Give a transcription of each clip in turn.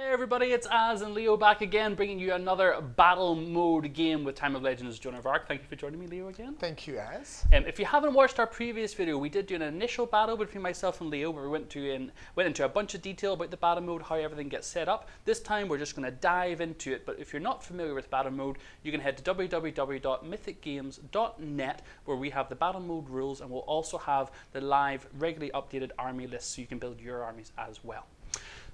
Hey everybody, it's Az and Leo back again, bringing you another battle mode game with Time of Legends Joan of Arc. Thank you for joining me, Leo, again. Thank you, Az. Um, if you haven't watched our previous video, we did do an initial battle between myself and Leo, where we went to in, went into a bunch of detail about the battle mode, how everything gets set up. This time, we're just going to dive into it. But if you're not familiar with battle mode, you can head to www.mythicgames.net, where we have the battle mode rules, and we'll also have the live, regularly updated army list, so you can build your armies as well.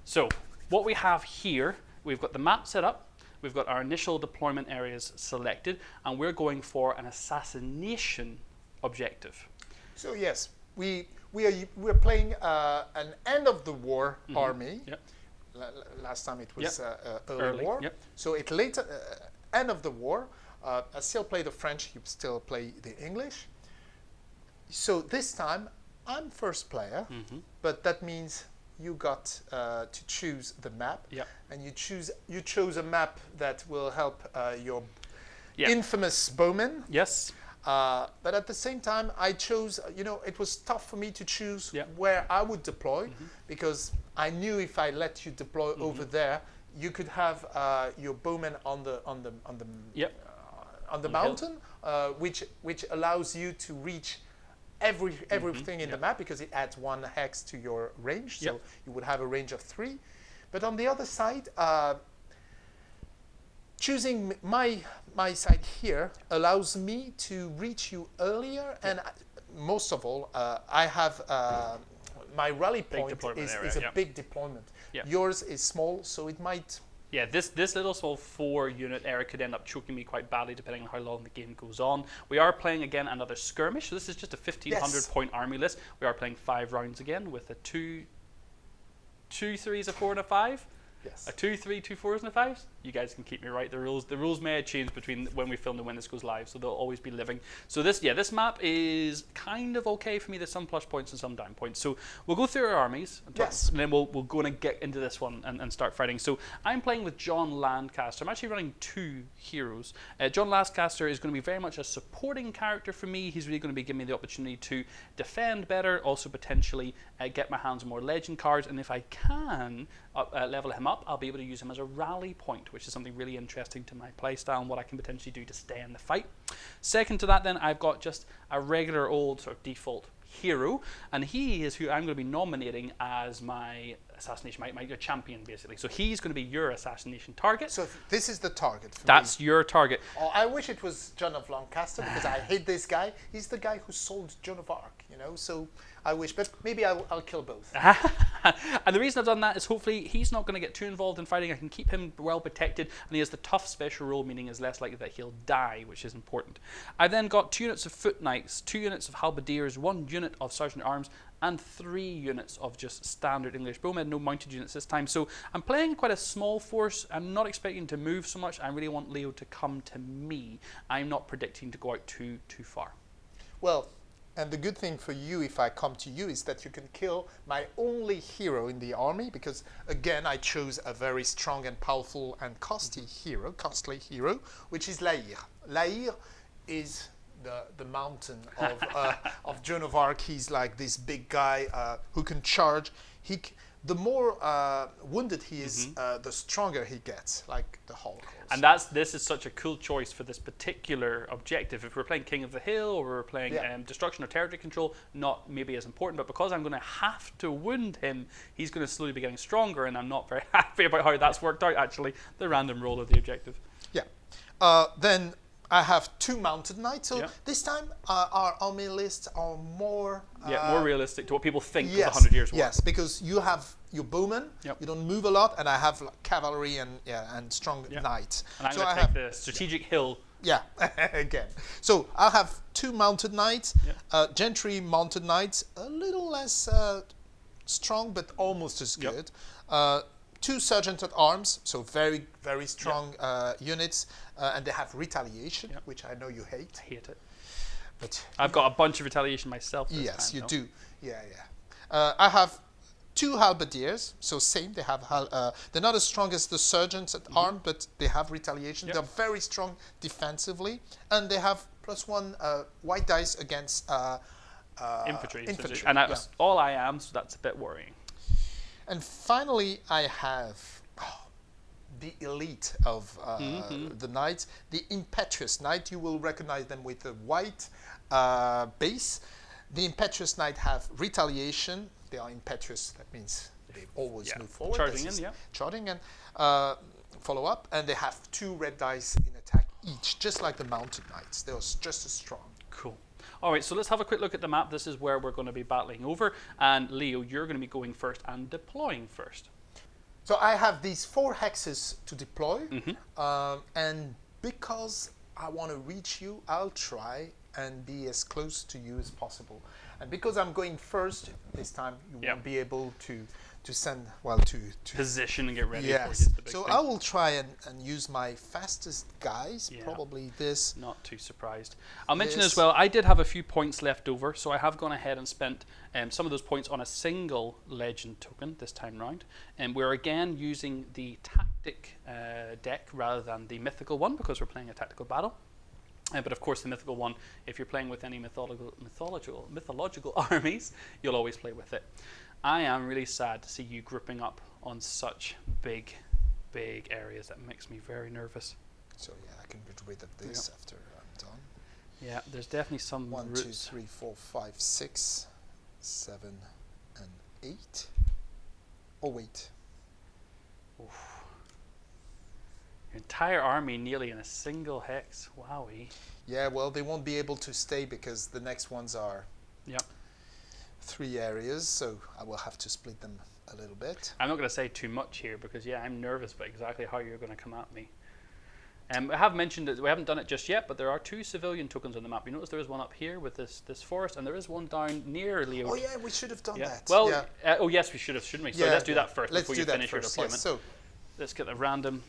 So what we have here, we've got the map set up, we've got our initial deployment areas selected, and we're going for an assassination objective. So yes, we we are we're playing uh, an end of the war mm -hmm. army. Yep. last time it was yep. uh, uh, early, early, war. Yep. So it later uh, end of the war. Uh, I still play the French. You still play the English. So this time I'm first player, mm -hmm. but that means you got uh, to choose the map, yep. and you choose you chose a map that will help uh, your yep. infamous bowman. Yes. Uh, but at the same time, I chose. You know, it was tough for me to choose yep. where I would deploy mm -hmm. because I knew if I let you deploy mm -hmm. over there, you could have uh, your bowman on the on the on the. Uh, on the mountain, uh, which which allows you to reach every mm-hmm. everything mm -hmm. in yep. the map because it adds one hex to your range. So yep. you would have a range of three. But on the other side, uh, choosing my my side here allows me to reach you earlier, and I, most of all, uh, I have uh, my rally point is, area, is a big deployment. Yours is small, so it might yeah, this, this little small four unit area could end up choking me quite badly depending on how long the game goes on. We are playing again another skirmish. So this is just a 1500 yes. point army list. We are playing five rounds again with a two, two threes, a four, and a five. Yes. A two, three, two fours, and a fives. You guys can keep me right. The rules, the rules may change between when we filmed and when this goes live, so they'll always be living. So this, yeah, this map is kind of okay for me. There's some plus points and some down points. So we'll go through our armies, and, yes. and then we'll we'll go and get into this one and, and start fighting. So I'm playing with John Lancaster. I'm actually running two heroes. Uh, John Lancaster is going to be very much a supporting character for me. He's really going to be giving me the opportunity to defend better, also potentially uh, get my hands on more legend cards, and if I can uh, uh level him up, I'll be able to use him as a rally point, which is something really interesting to my playstyle and what I can potentially do to stay in the fight. Second to that then, I've got just a regular old sort of default hero, and he is who I'm going to be nominating as my assassination, my, my your champion basically. So he's going to be your assassination target. So this is the target. That's me. your target. Oh, I wish it was John of Lancaster because I hate this guy. He's the guy who sold Joan of Arc, you know. So I wish, but maybe I'll, I'll kill both. and the reason I've done that is hopefully he's not going to get too involved in fighting. I can keep him well protected, and he has the tough special rule, meaning is less likely that he'll die, which is important. I've then got two units of foot knights, two units of halberdiers, one unit of sergeant arms, and three units of just standard English bowmen, no mounted units this time. So I'm playing quite a small force. I'm not expecting to move so much. I really want Leo to come to me. I'm not predicting to go out too too far. Well, and the good thing for you, if I come to you, is that you can kill my only hero in the army, because again, I chose a very strong and powerful and costly hero, costly hero, which is La Hire. Laïr is the, the mountain of, uh, of Joan of Arc. He's like this big guy uh, who can charge. He, the more uh, wounded he is, mm -hmm. uh, the stronger he gets, like the Hulk. And that's this is such a cool choice for this particular objective. If we're playing King of the Hill or we're playing yeah. um, Destruction or Territory Control, not maybe as important. But because I'm going to have to wound him, he's going to slowly be getting stronger, and I'm not very happy about how that's worked out. Actually, the random roll of the objective. Yeah. Uh, then I have two mounted knights. So yeah. this time uh, our army lists are more uh, yeah more realistic to what people think yes, of hundred years war. Yes, because you have your bowmen, yep. you don't move a lot, and I have like, cavalry and yeah and strong yep. knights. And I'm so going to take have, the strategic yeah. hill. Yeah, again. So I'll have two mounted knights, yep. uh, gentry mounted knights, a little less uh, strong but almost as good uh, two sergeant at arms, so very, very strong yep. uh, units, uh, and they have retaliation, yep. which I know you hate. I hate it. But I've got a bunch of retaliation myself. yes, time, you do. Yeah, yeah. Uh, I have two halberdiers, so same. They have uh, they're not as strong as the sergeants at mm -hmm. arm, but they have retaliation. Yep. They're very strong defensively, and they have plus one uh, white dice against uh, infantry. infantry. And that's was all I am, so that's a bit worrying. And finally, I have, oh, the elite of uh, the knights. The impetuous knight, you will recognize them with a white uh, base. The impetuous knight have retaliation. They are impetuous. That means they always Yeah. move forward. Charging in, yeah. Charging and uh, follow up, and they have two red dice in attack each, just like the mounted knights. They're just as strong. Cool. All right, so let's have a quick look at the map. This is where we're going to be battling over. And Leo, you're going to be going first and deploying first. So I have these four hexes to deploy, Mm-hmm. um, and because I want to reach you, I'll try and be as close to you as possible. And because I'm going first this time, you Yeah. won't be able to to send well to to Position and get ready yes. is the big So thing. I will try and, and use my fastest guys. Yeah. Probably this. Not too surprised. I'll mention as well, I did have a few points left over, so I have gone ahead and spent um, some of those points on a single legend token this time round. And we're again using the tactic uh, deck rather than the mythical one because we're playing a tactical battle. Uh, but of course, the mythical one, if you're playing with any mythological, mythological, mythological armies, you'll always play with it. I am really sad to see you grouping up on such big, big areas. That makes me very nervous. So yeah, I can get rid of this after I'm done. Yeah, there's definitely some One, two, three, four, five, six, seven, and eight. Oh wait. Your entire army nearly in a single hex. Wowie. Yeah, well, they won't be able to stay because the next ones are Yep. Three areas, so I will have to split them a little bit. I'm not going to say too much here because yeah, I'm nervous about exactly how you're going to come at me. Um, I have mentioned that we haven't done it just yet, but there are two civilian tokens on the map. You notice there is one up here with this this forest, and there is one down near Leo. Oh yeah, we should have done Yeah. that. Well, yeah. uh, oh yes, we should have, shouldn't we? So Yeah, let's do that first Let's before you finish your deployment. Yes. So Let's get the random.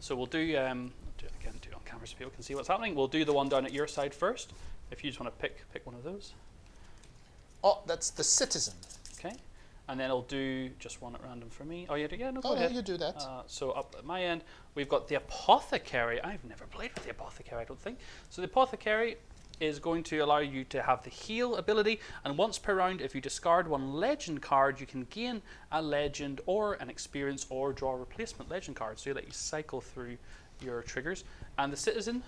So we'll do um, do it again, do it on camera so people can see what's happening. We'll do the one down at your side first. If you just want to pick pick one of those. oh, that's the citizen. Okay, and then I'll do just one at random for me. Oh, yeah, yeah, no, go Oh, ahead. you do that. Uh, so up at my end, we've got the apothecary. I've never played with the apothecary, I don't think. So the apothecary is going to allow you to have the heal ability, and once per round, if you discard one legend card, you can gain a legend or an experience or draw a replacement legend card. So you let you cycle through your triggers. And the citizen,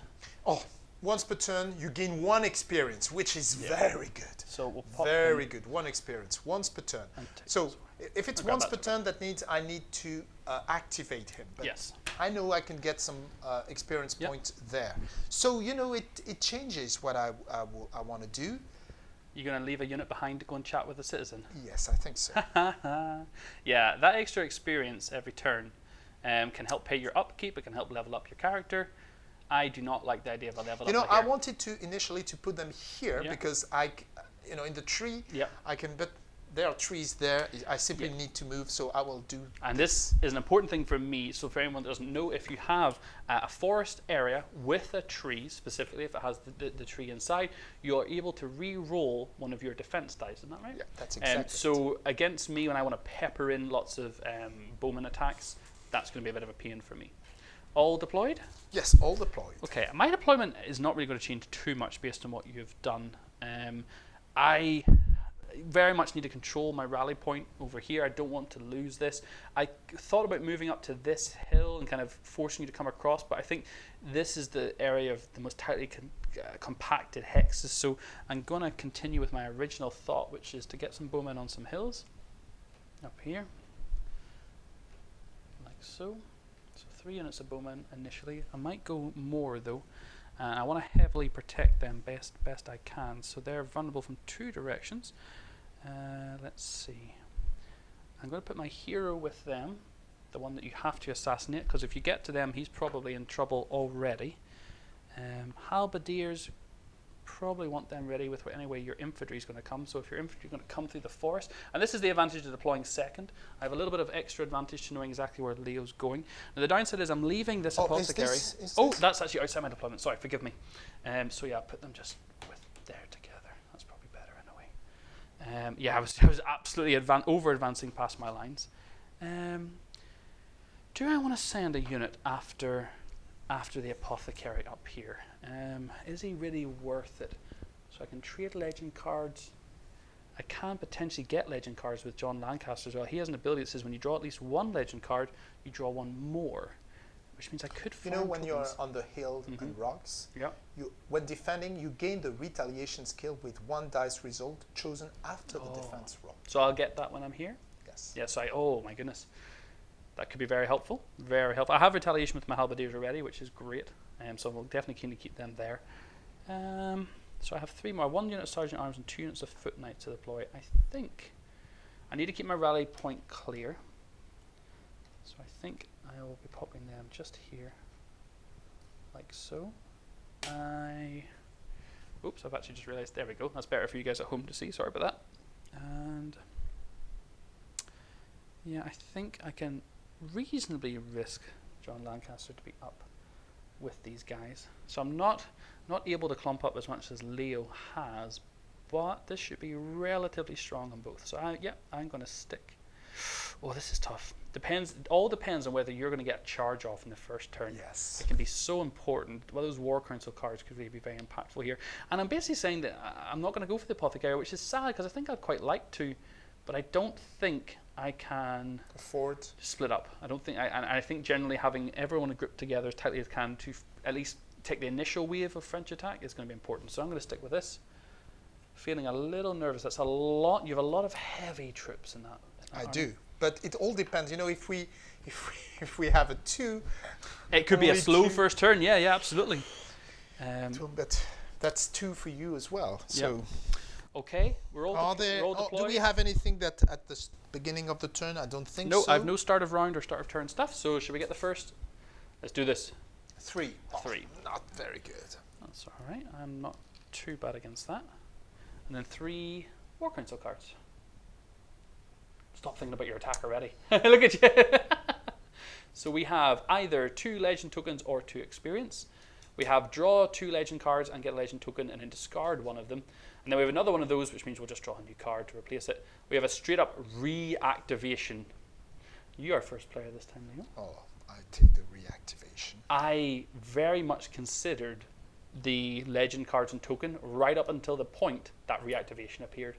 Oh, once per turn, you gain one experience, which is very good. so we'll Very good. One experience, once per turn. So if it's once per turn, that means I need to uh, activate him. But Yes. I know I can get some uh, experience Yep. points there. So you know, it it changes what I I, I want to do. You're going to leave a unit behind to go and chat with the citizen. Yes, I think so. yeah, that extra experience every turn um, can help pay your upkeep. It can help level up your character. I do not like the idea of a level you know. I wanted to initially to put them here Yeah. because I, you know, in the tree, Yep. I can. But there are trees there. I simply Yeah. need to move, so I will do. And this is an important thing for me. So, for anyone that doesn't know, if you have uh, a forest area with a tree, specifically if it has the, the, the tree inside, you are able to re roll one of your defense dice. Isn't that right? Yeah, that's Um, exactly. it. so, against me, when I want to pepper in lots of um, bowman attacks, that's going to be a bit of a pain for me. All deployed? yes, all deployed. Okay, my deployment is not really going to change too much based on what you've done. Um, I very much need to control my rally point over here. I don't want to lose this. I thought about moving up to this hill and kind of forcing you to come across, but I think this is the area of the most tightly con- uh, compacted hexes. So I'm going to continue with my original thought, which is to get some bowmen on some hills up here, like so. Three units of bowmen initially. I might go more though. And I want to heavily protect them best best I can. So they're vulnerable from two directions. Uh, let's see. I'm going to put my hero with them, the one that you have to assassinate, because if you get to them, he's probably in trouble already. Um, halberdiers probably want them ready with any way your infantry is going to come. So if your infantry is going to come through the forest, and this is the advantage of deploying second, I have a little bit of extra advantage to knowing exactly where Leo's going. Now the downside is I'm leaving this Oh, is this- is oh, this- that's actually outside my deployment. Sorry, forgive me. Um, so yeah, put them just with there together. That's probably better in a way. Um, yeah, I was, I was absolutely advan- over advancing past my lines. Um, do I want to send a unit after after the apothecary up here? Um, is he really worth it? So I can trade legend cards I can potentially get legend cards with John Lancaster as well. He has an ability that says when you draw at least one legend card, you draw one more, which means I could. You know when you're on the hill Mm-hmm. and rocks, Yeah. you when defending, you gain the retaliation skill with one dice result chosen after the Oh. defense roll. So I'll get that when I'm here. Yes. Yeah, so I, oh my goodness. That could be very helpful. Very helpful. I have retaliation with my halberdiers already, which is great. Um, so I'm definitely keen to keep them there. Um, so I have three more. One unit of sergeant arms and two units of foot knights to deploy. I think I need to keep my rally point clear. So I think I will be popping them just here. Like so. I Oops, I've actually just realised. There we go. That's better for you guys at home to see. Sorry about that. And yeah, I think I can reasonably risk John Lancaster to be up with these guys. So I'm not not able to clump up as much as Leo has, but this should be relatively strong on both. So I, yeah, I'm going to stick. Oh, this is tough. Depends. It all depends on whether you're going to get a charge off in the first turn. Yes. It can be so important. Well, those War Council cards could really be very impactful here. And I'm basically saying that I- I'm not going to go for the Apothecary, which is sad because I think I'd quite like to, but I don't think I can Afford. split up. I don't think, I, and I think generally having everyone grouped together as tightly as can to f- at least take the initial wave of French attack is going to be important. So I'm going to stick with this. Feeling a little nervous. That's a lot. You have a lot of heavy troops in that. in that I army. do, but it all depends. You know, if we if we, if we have a two, It could be a slow first turn. Yeah, yeah, absolutely. Um, two, but that's two for you as well. So okay, we're all, are there? we're all oh, do we have anything that at the beginning of the turn? I don't think No, so. I have no start of round or start of turn stuff. So should we get the first? Let's do this. Three. Oh, Three. Not very good. That's all right. I'm not too bad against that. And then three War Council cards. Stop thinking about your attack already. Look at you. so we have either two legend tokens or two experience. We have draw two legend cards and get a legend token and then discard one of them. And then we have another one of those, which means we'll just draw a new card to replace it. We have a straight up reactivation. You are first player this time, Leo. Oh, I take the reactivation. I very much considered the legend cards and token right up until the point that reactivation appeared,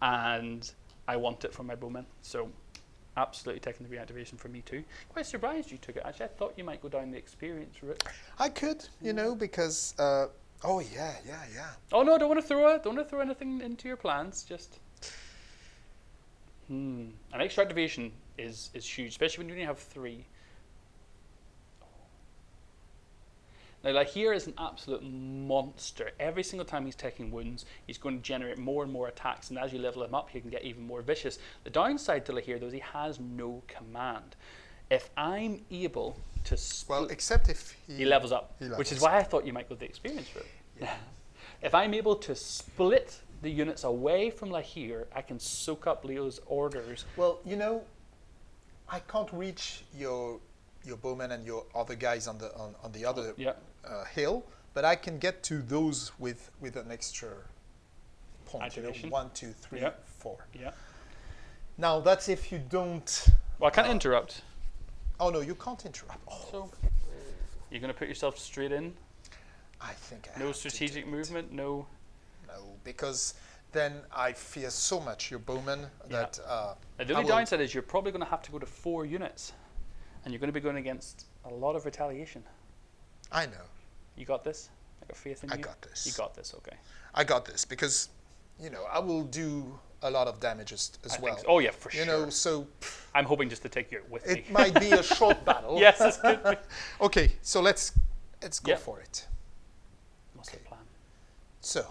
and I want it for my bowman. So, absolutely taking the reactivation for me too. Quite surprised you took it. Actually, I thought you might go down the experience route. I could, you know, because. Uh, oh yeah, yeah, yeah. Oh no, don't want to throw it. Don't want to throw anything into your plans. Just. Hmm. An extra activation is is huge, especially when you only have three. Now, like here is an absolute monster. Every single time he's taking wounds, he's going to generate more and more attacks, and as you level him up, he can get even more vicious. The downside to La Hire, though, is he has no command. If I'm able to Well, split, except if he. he levels up, he which is levels why I thought you might go the experience route. if I'm able to split the units away from La Hire, I can soak up Leo's orders. Well, you know, I can't reach your your bowman and your other guys on the on, on the other Yeah. uh, hill, but I can get to those with with an extra point. You know, one, two, three, Yeah. four. Yeah. Now that's if you don't. Well, I can't Uh, interrupt. Oh no, you can't interrupt. Oh, So you're going to put yourself straight in. I think I No strategic movement. No. No, because then I fear so much your bowman Yeah. that uh, The only downside is you're probably going to have to go to four units, and you're going to be going against a lot of retaliation. I know You got this. I got faith in I you. got this. You got this. Okay. I got this because you know I will do a lot of damage as, I well. so. Oh yeah, for you sure. You know, so I'm hoping just to take you with me. it might be a short battle. yes. Okay, so let's let's go for it. What's Okay. plan? So,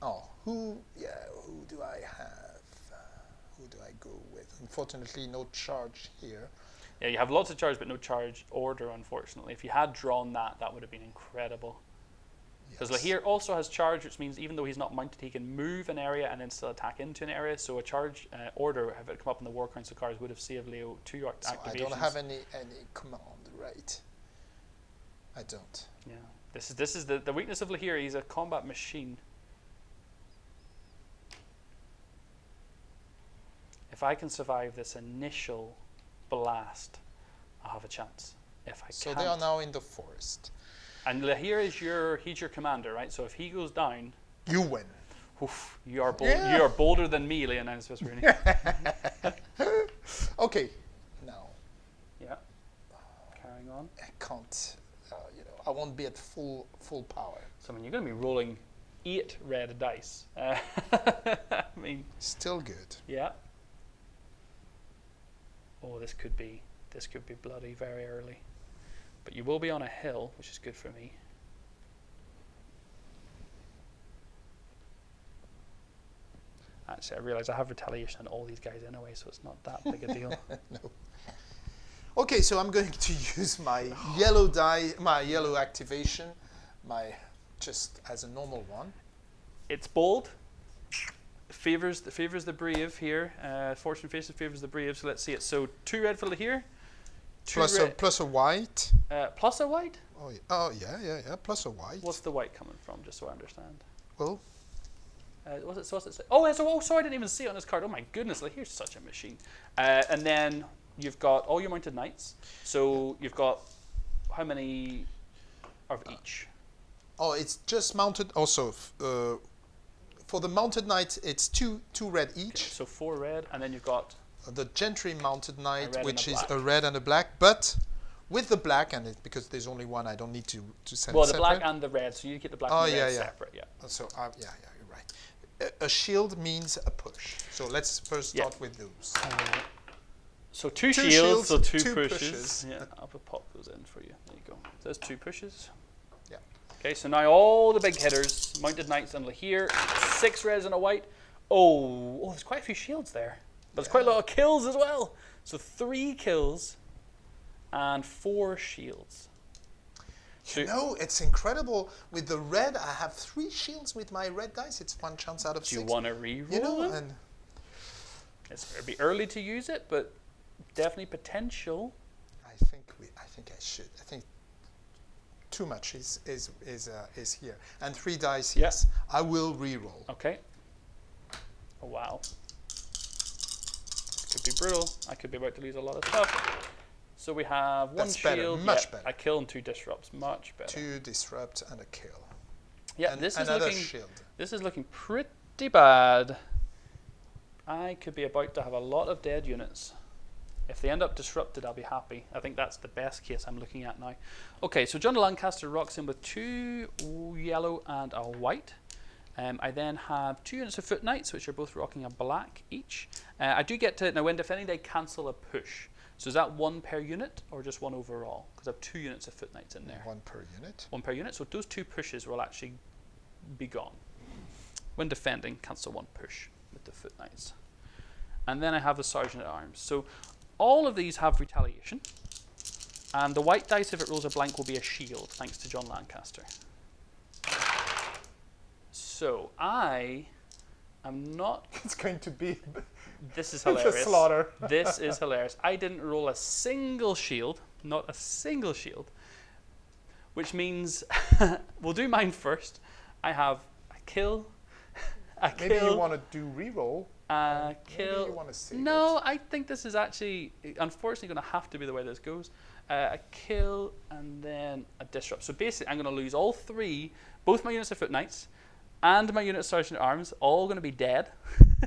oh, who? Yeah, who do I have? Uh, who do I go with? Unfortunately, no charge here. Yeah, you have lots of charge, but no charge order, unfortunately. If you had drawn that, that would have been incredible. Because. La Hire also has charge, which means even though he's not mounted, he can move an area and then still attack into an area. So a charge uh, order, if it come up in the War Council cards, would have saved Leo two act- So I don't have any any command, right? I don't. Yeah, this is this is the, the weakness of La Hire. He's a combat machine. If I can survive this initial blast, I'll have a chance. If I So they are now in the forest. And La Hire is your he's your commander, right? So if he goes down, You win. Oof, you are bold, Yeah. you are bolder than me, Leonidas Vesperini. Okay, now yeah. Carrying on. I can't. Uh, you know, I won't be at full full power. So I mean, you're going to be rolling eight red dice. Uh, I mean, Still good. yeah. Oh, this could be this could be bloody very early, but you will be on a hill, which is good for me. Actually, I realise I have retaliation on all these guys anyway, so it's not that big a deal. no. Okay, so I'm going to use my yellow die, my yellow activation, my just as a normal one. it's bold. Favors the favors the brave here. Uh, fortune faces favors the brave. So let's see it. So two red for here. Plus a plus a white. uh, plus a white. Oh yeah, oh yeah, yeah, yeah. Plus a white. What's the white coming from? Just so I understand. well, Uh, what's it? So what's it say? Oh, oh, sorry, I didn't even see it on this card. Oh my goodness, like, here's such a machine. Uh, and then you've got all your mounted knights. So you've got how many of each? oh, it's just mounted. Also, f- uh, for the mounted knight, it's two two red each. So four red, and then you've got The gentry mounted knight, which a is a red and a black, but with the black and it because there's only one, I don't need to to send well the black and the red. So you get the black Oh, and the yeah, red yeah. separate. Yeah. So uh, yeah, yeah, you're right. A, a shield means a push. So let's first Yeah. start with those. Uh, so two, Two shields, shields, so two, two pushes. pushes. Yeah, I'll pop those in for you. There you go. There's two pushes. Yeah. Okay, so now all the big hitters, Mounted Knights and La Hire, six reds and a white. Oh, oh, there's quite a few shields there. But there's quite a lot of kills as well. So three kills and four shields. So You know, it's incredible. With the red, I have three shields with my red dice. It's one chance out of do you want to reroll you know, them? It's, it'd be early to use it, but definitely potential. I think we. I think I should. I think too much is is is uh, is here. And three dice. Yeah. Yes, I will re-roll. Okay. Oh wow. Could be brutal. I could be about to lose a lot of stuff. So we have one That's better, much yeah, better. A kill and two disrupts. Much better. Two disrupt and a kill. yeah, and this is looking. shield. This is looking pretty bad. I could be about to have a lot of dead units. If they end up disrupted, I'll be happy. I think that's the best case I'm looking at now. Okay, so John Lancaster rocks in with two yellow and a white. Um, I then have two units of foot knights, which are both rocking a black each. Uh, I do get to now when defending, they cancel a push. So is that one per unit or just one overall? Because I have two units of foot knights in there One per unit. one per unit. So those two pushes will actually be gone. When defending, cancel one push with the foot knights. And then I have the sergeant at arms. So all of these have retaliation. And the white dice, if it rolls a blank, will be a shield, thanks to John Lancaster. So I am not. It's going to be This is hilarious. slaughter. This is hilarious. I didn't roll a single shield, not a single shield, which means we'll do mine first. I have a kill, a Maybe you want to do re-roll. a Maybe kill. you want to save No, I think this is actually unfortunately going to have to be the way this goes. Uh, a kill and then a disrupt. So basically, I'm going to lose all three, both my units of foot knights and my unit sergeant at arms, all going to be dead.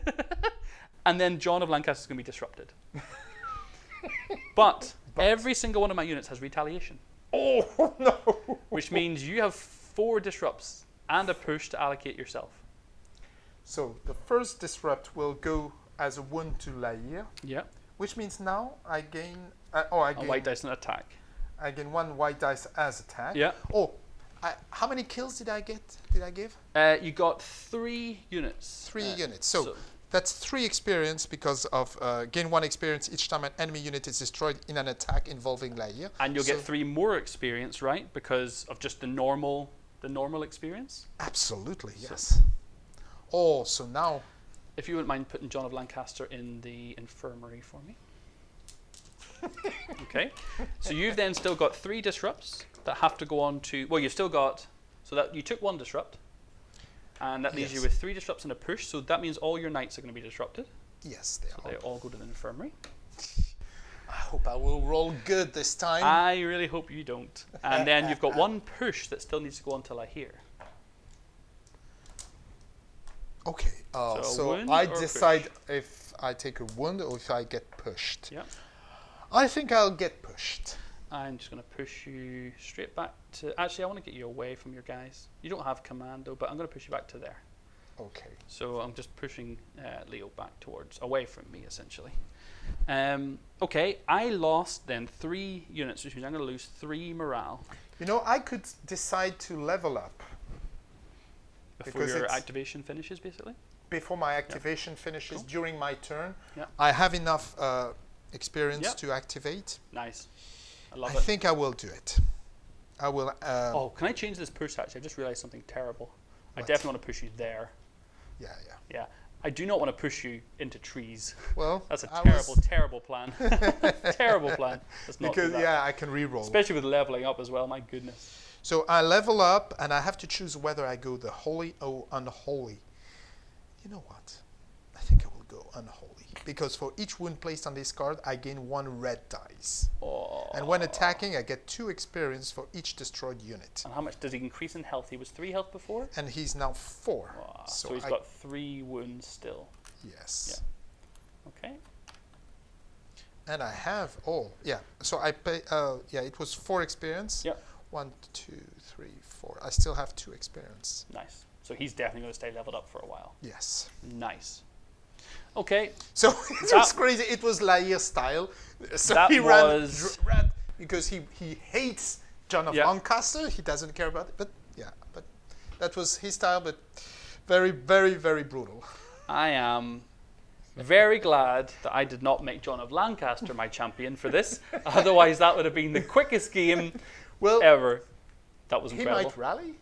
and then John of Lancaster is going to be disrupted. but, every single one of my units has retaliation. Oh no! which means you have four disrupts and a push to allocate yourself. So the first disrupt will go as a wound to La Hire, Yeah. which means now I gain. Uh, oh, I gain. A white dice and attack. I gain one white dice as attack. Yeah. Oh, I, how many kills did I get? Did I give? Uh, you got three units. Three Uh, units. So, that's three experience because of uh, gain one experience each time an enemy unit is destroyed in an attack involving La Hire. and you'll So- get three more experience, right? Because of just the normal, the normal experience. Absolutely, So- yes. Oh, so now If you wouldn't mind putting John of Lancaster in the infirmary for me. okay. So you've then still got three disrupts that have to go on to. Well, you've still got. So that you took one disrupt, and that leaves you with three disrupts and a push. So that means all your knights are going to be disrupted. yes, they So are. they all go to the infirmary. I hope I will roll good this time. I really hope you don't. And then you've got one push that still needs to go on till I hear. Oh, So so I or push? decide if I take a wound or if I get pushed. Yep. I think I'll get pushed. I'm just going to push you straight back to. Actually, I want to get you away from your guys. You don't have commando, but I'm going to push you back to there. Okay. So I'm just pushing uh, Leo back towards, away from me, essentially. Um, okay, I lost then three units, which means I'm going to lose three morale You know, I could decide to level up before Because your activation finishes, basically. before my activation finishes Cool. during my turn. Yeah. I have enough uh, experience to activate. Nice. I love I it. think I will do it. I will. Um, Oh, can I change this push actually? I've just realized something terrible. I definitely want to push you there. Yeah, yeah. Yeah. I do not want to push you into trees. Well, That's a I terrible, terrible plan. terrible plan. Not because yeah, I can re-roll. Especially with leveling up as well. My goodness. So I level up, and I have to choose whether I go the holy or unholy. You know what? I think I will go unholy because for each wound placed on this card, I gain one red dice, Oh. and when attacking, I get two experience for each destroyed unit. And how much does he increase in health? He was three health before. And he's now four. Wow. So, So, he's I, got three wounds still. yes, Okay. and I have all. Yeah. So I pay. Uh, yeah, it was four experience. Yep. One, two, three, four. I still have two experience. Nice. So he's definitely going to stay leveled up for a while. Yes. Nice. Okay. So it That- was crazy. It was La Hire style. So That he ran, was- ran because he, he hates John of Yeah. Lancaster. He doesn't care about it. But yeah, but that was his style. But very, very, very brutal. I am very glad that I did not make John of Lancaster my champion for this. Otherwise, that would have been the quickest game Well, ever. That was incredible. he might rally.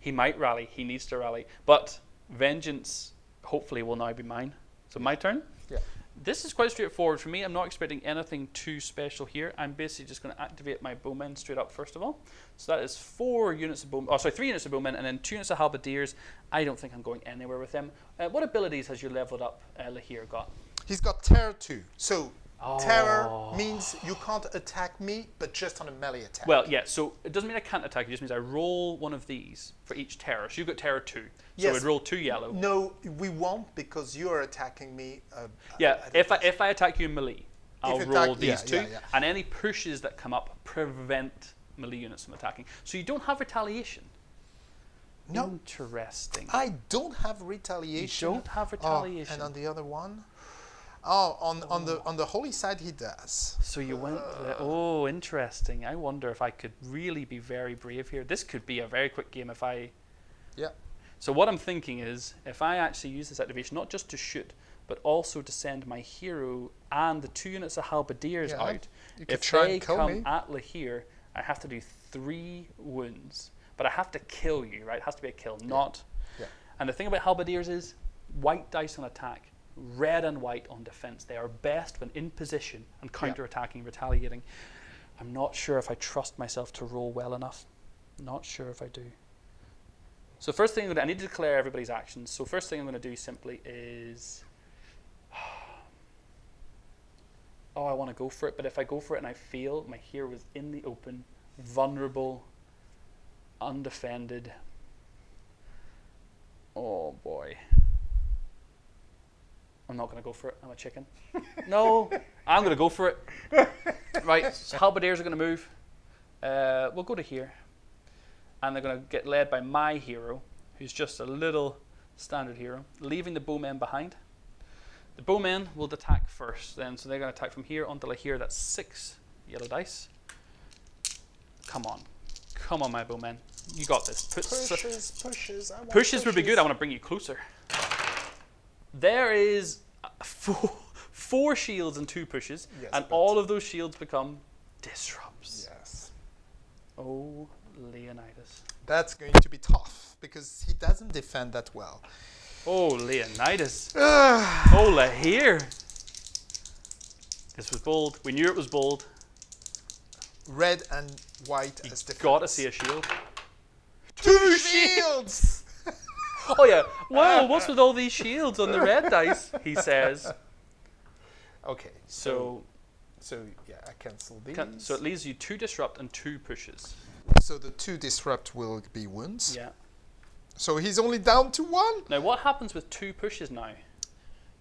He might rally. He needs to rally. But vengeance, hopefully, will now be mine. So my turn. Yeah. This is quite straightforward for me. I'm not expecting anything too special here. I'm basically just going to activate my bowmen straight up first of all. So that is four units of bowmen. Oh, sorry, three units of bowmen and then two units of halberdiers. I don't think I'm going anywhere with them. Uh, what abilities has your leveled up uh, La Hire got? He's got terror too. So terror Oh. means you can't attack me, but just on a melee attack. Well, yeah. So it doesn't mean I can't attack. It just means I roll one of these for each terror. So you've got terror two. So Yes. I'd roll two yellow. no, we won't because you are attacking me. Uh, Yeah, a if I, if I attack you in melee, I'll attack- roll yeah, these two, yeah, yeah. and any pushes that come up prevent melee units from attacking. So you don't have retaliation. No. Interesting. I don't have retaliation. You don't have Oh, retaliation. and on the other one, oh, on on the oh. on the holy side he does. So you went. The, oh, interesting. I wonder if I could really be very brave here. This could be a very quick game if I. Yeah. So what I'm thinking is, if I actually use this activation not just to shoot, but also to send my hero and the two units of halberdiers Yeah, out, you if try they come me. at La Hire, I have to do three wounds. But I have to kill you, right? It has to be a kill, not. Yeah. And the thing about halberdiers is, white dice on attack, red and white on defense. They are best when in position and counter-attacking, retaliating. I'm not sure if I trust myself to roll well enough. Not sure if I do. So first thing I'm gonna, I need to declare everybody's actions. So first thing I'm going to do simply is, oh, I want to go for it. But if I go for it and I fail, my hero is in the open, vulnerable, undefended. Oh boy. I'm not going to go for it. I'm a chicken. No, I'm going to go for it. Right, so halberdiers are going to move. Uh, we'll go to here. And they're going to get led by my hero, who's just a little standard hero, leaving the bowmen behind. The bowmen will attack first, then, so they're going to attack from here until I hear that's six yellow dice. Come on. Come on, my bowmen. You got this. Put Pushes, pushes. I want Pushes would be good. I want to bring you closer. There is four, four shields and two pushes, Yes, and all of those shields become disrupts. Yes. Oh, Leonidas. That's going to be tough because he doesn't defend that well. Oh, Leonidas. Ah. Ugh. Oh, La Hire. This was bold. We knew it was bold. Red and white as defense. Gotta see a shield. Two shields. Oh yeah. Wow, what's with all these shields on the red dice? He says. okay. So So, so yeah, I cancel these. can- so it leaves you two disrupt and two pushes. So the two disrupt will be wounds. Yeah. So he's only down to one. Now, what happens with two pushes now?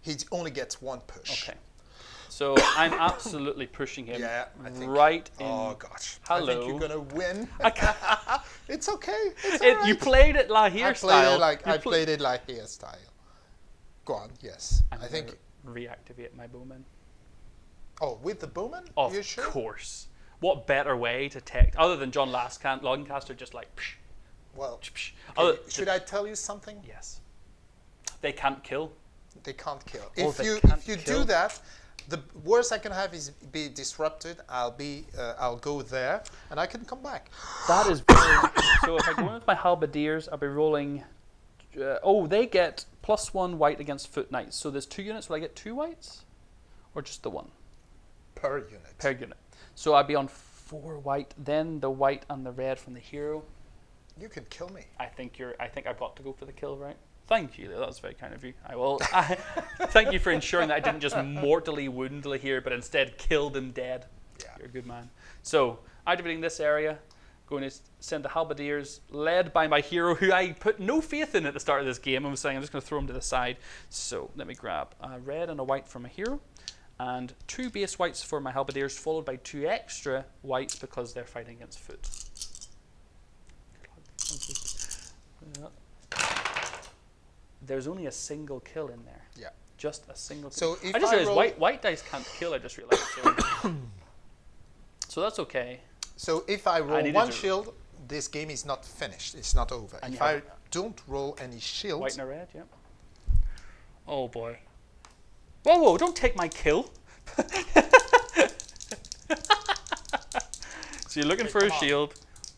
He only gets one push. Okay. So I'm absolutely pushing him Yeah, I think- right oh, in. Oh gosh. Hello. I think you're gonna win. It's okay. It's It- all You played it La Hire I played style. it like You I pl- played it like hairstyle. Go on. Yes. I'm I think. reactivate my bowman. Oh, with the bowman? Of you sure? course. What better way to tech other than John Lascan- Lancaster just like psh, Well, psh, psh. okay, should I tell you something? Yes. They can't kill. They can't kill. Oh, if you if you kill. do that, the worst I can have is be disrupted. I'll be uh, I'll go there and I can come back. That is very. so if I go in with my halberdiers, I'll be rolling. Uh, oh, they get plus one white against foot knights. So there's two units. Will I get two whites, or just the one Per unit. per unit? So I'd be on four white, then the white and the red from the hero. you can kill me. I think you're. I think I've got to go for the kill, right? Thank you. That was very kind of you. I will. I, thank you for ensuring that I didn't just mortally wound here, but instead killed him dead. Yeah. You're a good man. So activating this area, going to send the halberdiers, led by my hero, who I put no faith in at the start of this game. I was saying I'm just going to throw him to the side. So let me grab a red and a white for my hero, and two base whites for my halberdiers, followed by two extra whites because they're fighting against foot. There's only a single kill in there. Yeah. Just a single. So kill. if I just I realized roll- white white dice can't kill. I just realized. So, so that's okay. So if I roll needed one shield, this game is not finished. It's not over. And if I don't roll any shields, White and a red. Yeah. Oh boy. Whoa, whoa! Don't take my kill. so you're looking Okay, for a come on. shield.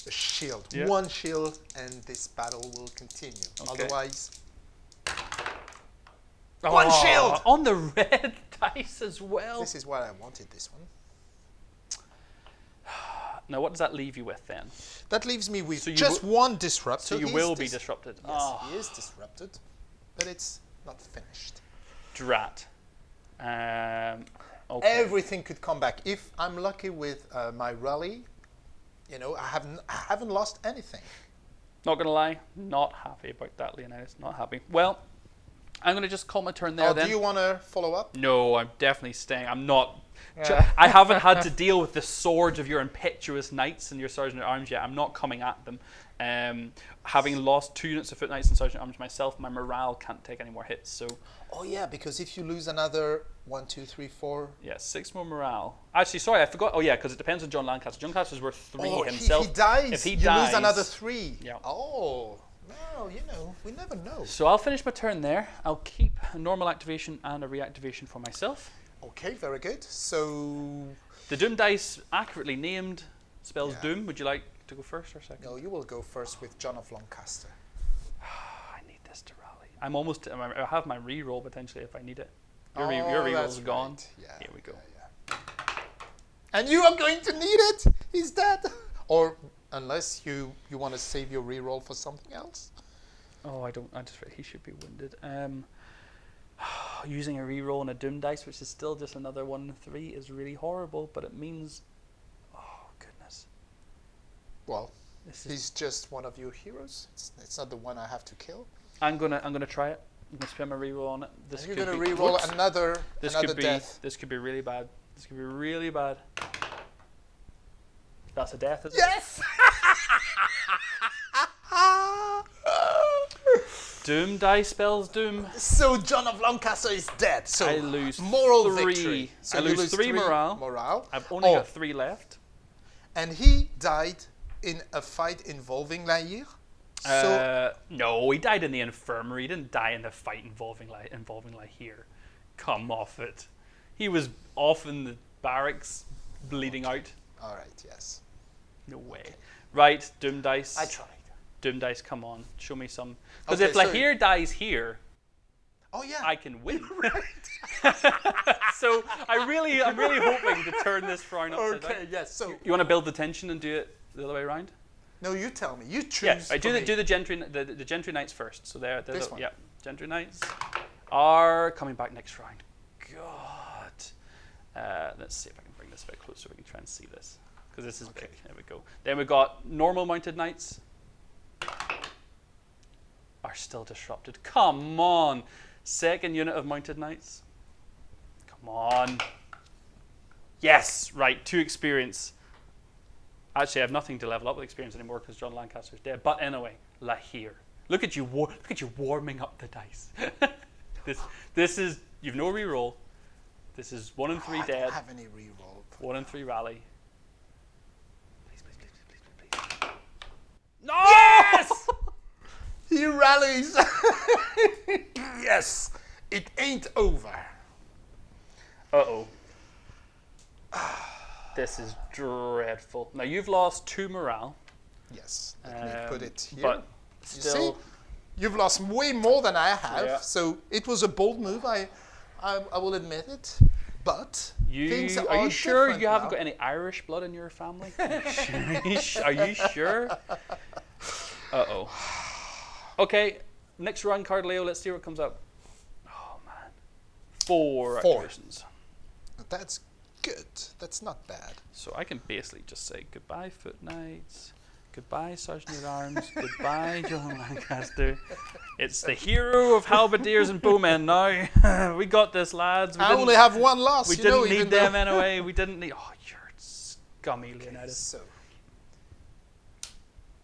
a shield, Yeah. one shield, and this battle will continue. Okay. Otherwise, One Oh, shield! on the red dice as well. this is why I wanted. This one. Now, what does that leave you with then? That leaves me with So just one disrupt. So you he's will be disrupted. Yes, Oh, he is disrupted, but it's not finished. drat. Um, okay. Everything could come back if I'm lucky with uh, my rally. You know, I haven't I haven't lost anything. Not gonna lie, not happy about that, Leonidas. Not happy. Well, I'm gonna just call my turn there oh, then. do you want to follow up? No, I'm definitely staying. I'm not. Yeah. I haven't had to deal with the swords of your impetuous knights and your sergeant at arms yet. I'm not coming at them. Um, having lost two units of foot knights and sergeant at arms myself, my morale can't take any more hits. So Oh yeah, because if you lose another one, two, three, four. yeah, six more morale. Actually, sorry, I forgot. Oh yeah, because it depends on John Lancaster. John Lancaster's worth three oh, he- himself. He, dies. If he you dies, lose another three. Yeah. Oh no, you know, we never know. So I'll finish my turn there. I'll keep a normal activation and a reactivation for myself. Okay, very good. So The Doom dice accurately named spells Yeah. Doom. Would you like to go first or second? no, you will go first with John of Lancaster. I need this to rally. I'm almost. I have my re-roll potentially if I need it. Your, re- Oh, your re-roll's that's gone. right. Yeah. Here we go. yeah, yeah. And you are going to need it. He's dead. Or unless you you want to save your reroll for something else. Oh, I don't. I just. He should be wounded. Um, using a re-roll and a Doom dice, which is still just another one three, is really horrible. But it means. Oh goodness. Well, he's just one of your heroes. It's, it's not the one I have to kill. I'm gonna. I'm gonna try it. I'm gonna spend my re-roll on it. This and you're could gonna be, reroll another This another could be. death. This could be really bad. This could be really bad. That's a death. Isn't Yes. Doom die spells doom. so John of Lancaster is dead. So I lose moral three. victory. So I you lose three morale. Morale. I've only Oh, got three left. and he died in a fight involving La Hire. So uh, no, he died in the infirmary. He didn't die in the fight involving like involving La Hire. Come off it. He was off in the barracks, bleeding out. all right, yes. No way. Right, Doom dice. I tried. Doom dice. Come on, show me some. Because Okay, if so- La Hire dies here, Oh yeah. I can win. Right. so I really, I'm really hoping to turn this frown upside down. okay, yes. So You want to build the tension and do it the other way around? no, you tell me. You choose. Yeah, I do the do the gentry the, the gentry knights first. So there, This the, one? yeah, gentry knights are coming back next round. God, uh, let's see if I can bring this a bit closer. so We can try and see this because this is big. There we go. Then we've got normal mounted knights. are still disrupted. Come on. Second unit of mounted knights. Come on. Yes, right, two experience. Actually, I have nothing to level up with experience anymore because John Lancaster's dead. But anyway, La Hire. Look at you, war- look at you warming up the dice. this, this is you've no reroll. This is one in three Oh, I dead, don't have any reroll. one in three rally. Please, please, please, please, please, please. No! Yes! he rallies. yes, it ain't over. Uh oh. This is dreadful. Now you've lost two morale, Yes, let me put um, it here. but you see, you've lost way more than I have. Yeah. So it was a bold move. I, I, I will admit it. But you things are are you sure you haven't now. got any Irish blood in your family? Are you su- are you sure? Uh oh. Okay, next run card, Leo. Let's see what comes up. Oh man, four, Four. activations. That's good. That's not bad. So I can basically just say goodbye, Foot Knights. Goodbye, Sergeant at Arms. Goodbye, John Lancaster. It's the hero of halberdiers and bowmen now. we got this, lads. We I only have one loss. we didn't know, need them though- anyway. We didn't need. Oh, you're scummy, Leonidas. So,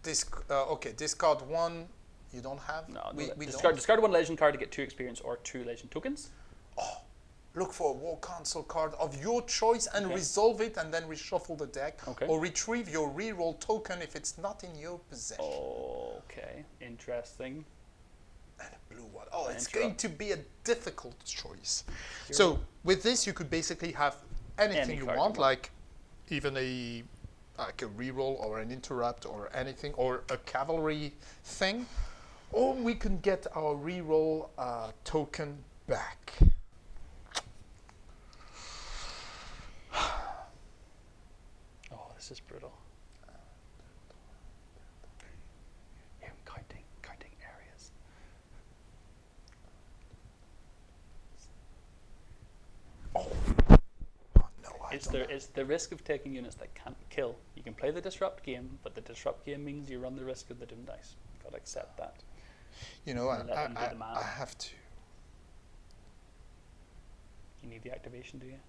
this uh, okay. Discard one. You don't have. No, we, no, we discard, don't. discard one legend card to get two experience or two legend tokens. Look for a war council card of your choice and Okay. resolve it, and then reshuffle the deck. Okay. Or retrieve your reroll token if it's not in your possession. Okay, interesting. And a blue one. Oh, it's going to be a difficult choice. So with this, you could basically have anything Any you card you want, want. like even a like a reroll or an interrupt or anything or a cavalry thing, or we can get our reroll uh, token back. Oh, this is brutal. Yeah, I'm counting, counting areas. Oh. oh no, I It's the it's the risk of taking units that can't kill. You can play the disrupt game, but the disrupt game means you run the risk of the doom dice. Got to accept that. You know, I, I, I. I have to. You need the activation, do you?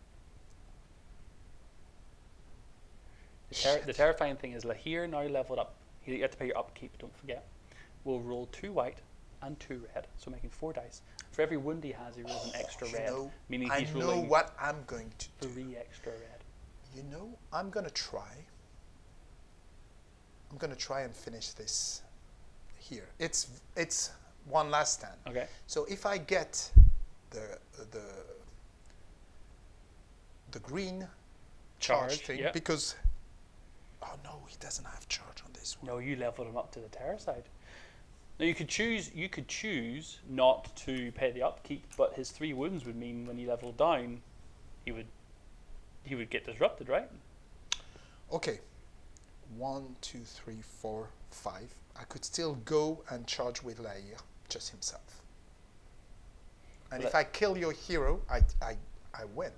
Ter- the terrifying thing is La Hire now leveled up. You have to pay your upkeep. Don't forget. Will roll two white and two red, so making four dice. For every wound he has, he rolls an oh, extra red, know, meaning I know what I'm going to do. three extra red. You know, I'm gonna try. I'm gonna try and finish this here. It's it's one last stand. Okay. So if I get the the the green charge, Charge, thing, yeah. because oh no, he doesn't have charge on this one. No, you leveled him up to the terror side. Now you could choose. You could choose not to pay the upkeep, but his three wounds would mean when he leveled down, he would he would get disrupted, right? Okay, one, two, three, four, five. I could still go and charge with La Hire, just himself. And if I kill your hero, I I I win.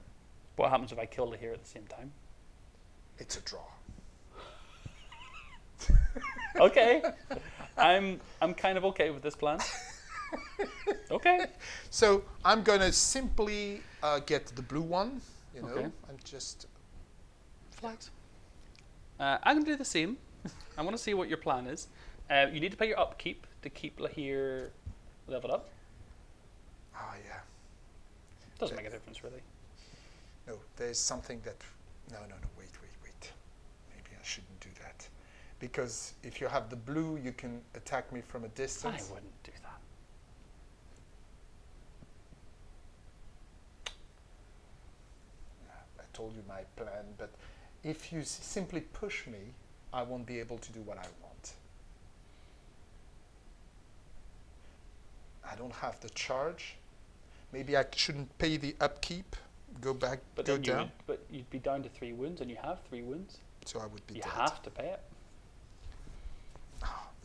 What happens if I kill the hero at the same time? It's a draw. Okay, I'm I'm kind of okay with this plan. Okay. So I'm gonna simply uh, get the blue one, you know, Okay. and just flat. Uh, I'm gonna do the same. I want to see what your plan is. Uh, you need to pay your upkeep to keep La Hire leveled up. Ah, yeah. Doesn't make a difference really. No, there's something that. No, no, no. Wait, wait, wait. Maybe I shouldn't do that, because if you have the blue, you can attack me from a distance. I wouldn't do that. I told you my plan, but if you s- simply push me, I won't be able to do what I want. I don't have the charge. Maybe I shouldn't pay the upkeep. Go back, But go then You would, but you'd be down to three wounds, and you have three wounds. So I would be You dead. have to pay it.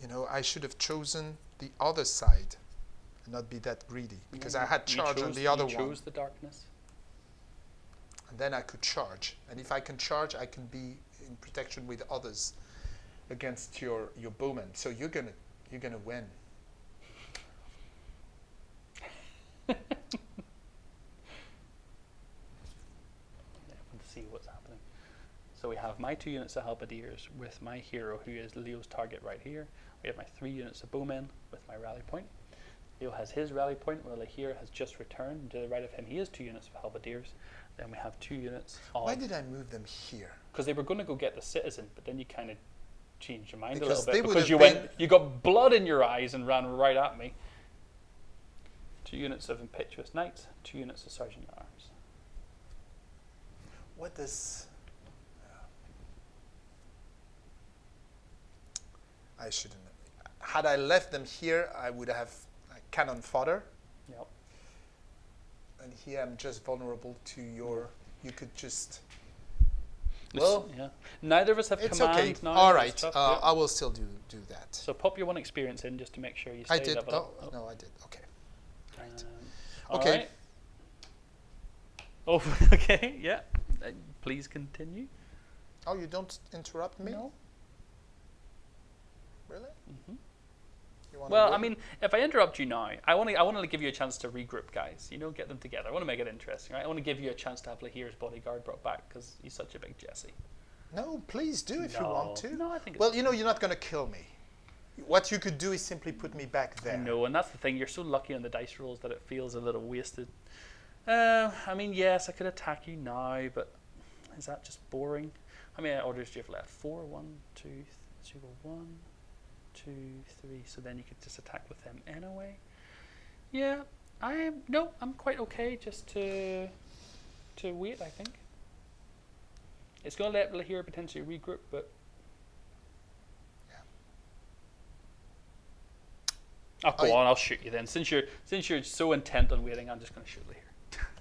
You know, I should have chosen the other side and not be that greedy because Yeah, I had charge on the other you one. chose the darkness. And then I could charge. And if I can charge, I can be in protection with others against your, your bowman. So you're gonna you're gonna win. Yeah, want to see what's happening. So we have my two units of halberdiers with my hero, who is Leo's target right here. We have my three units of bowmen with my rally point. Leo has his rally point, while here has just returned. To the right of him, he has two units of halberdiers. Then we have two units Why did I move them here? because they were going to go get the citizen, but then you kind of changed your mind Because a little bit because you went, you got blood in your eyes and ran right at me. Two units of impetuous knights, two units of sergeant at arms. What does. Uh, I shouldn't. Had I left them here, I would have cannon fodder. Yep. And here I'm just vulnerable to your. You could just. Well, yeah. Neither of us have It's command okay. All right. Uh, yeah. I will still do do that. So pop your one experience in just to make sure you stay I did. Oh, up. no, I did. Okay. Right. Um, Okay. alright. Oh, okay. Yeah. Uh, please continue. Oh, you don't interrupt me? No. Really? You wanna Well, I mean, if I interrupt you now, I want to I want to give you a chance to regroup, guys. You know, get them together. I want to make it interesting, right? I want to give you a chance to have La Hire's bodyguard brought back because he's such a big Jesse. No, please do if you want to. No, I think. Well, you know, you're not going to kill me. What you could do is simply put me back there. No, and that's the thing. You're so lucky on the dice rolls that it feels a little wasted. Uh, I mean, yes, I could attack you now, but is that just boring? How many orders do you have left? Four, one, two, th- you go one, two, three. So then you could just attack with them anyway. Yeah, I am. No, I'm quite okay just to to wait. I think it's going to let La Hire potentially regroup, but. Oh, go I- on! I'll shoot you then. Since you're since you're so intent on waiting, I'm just going to shoot La Hire.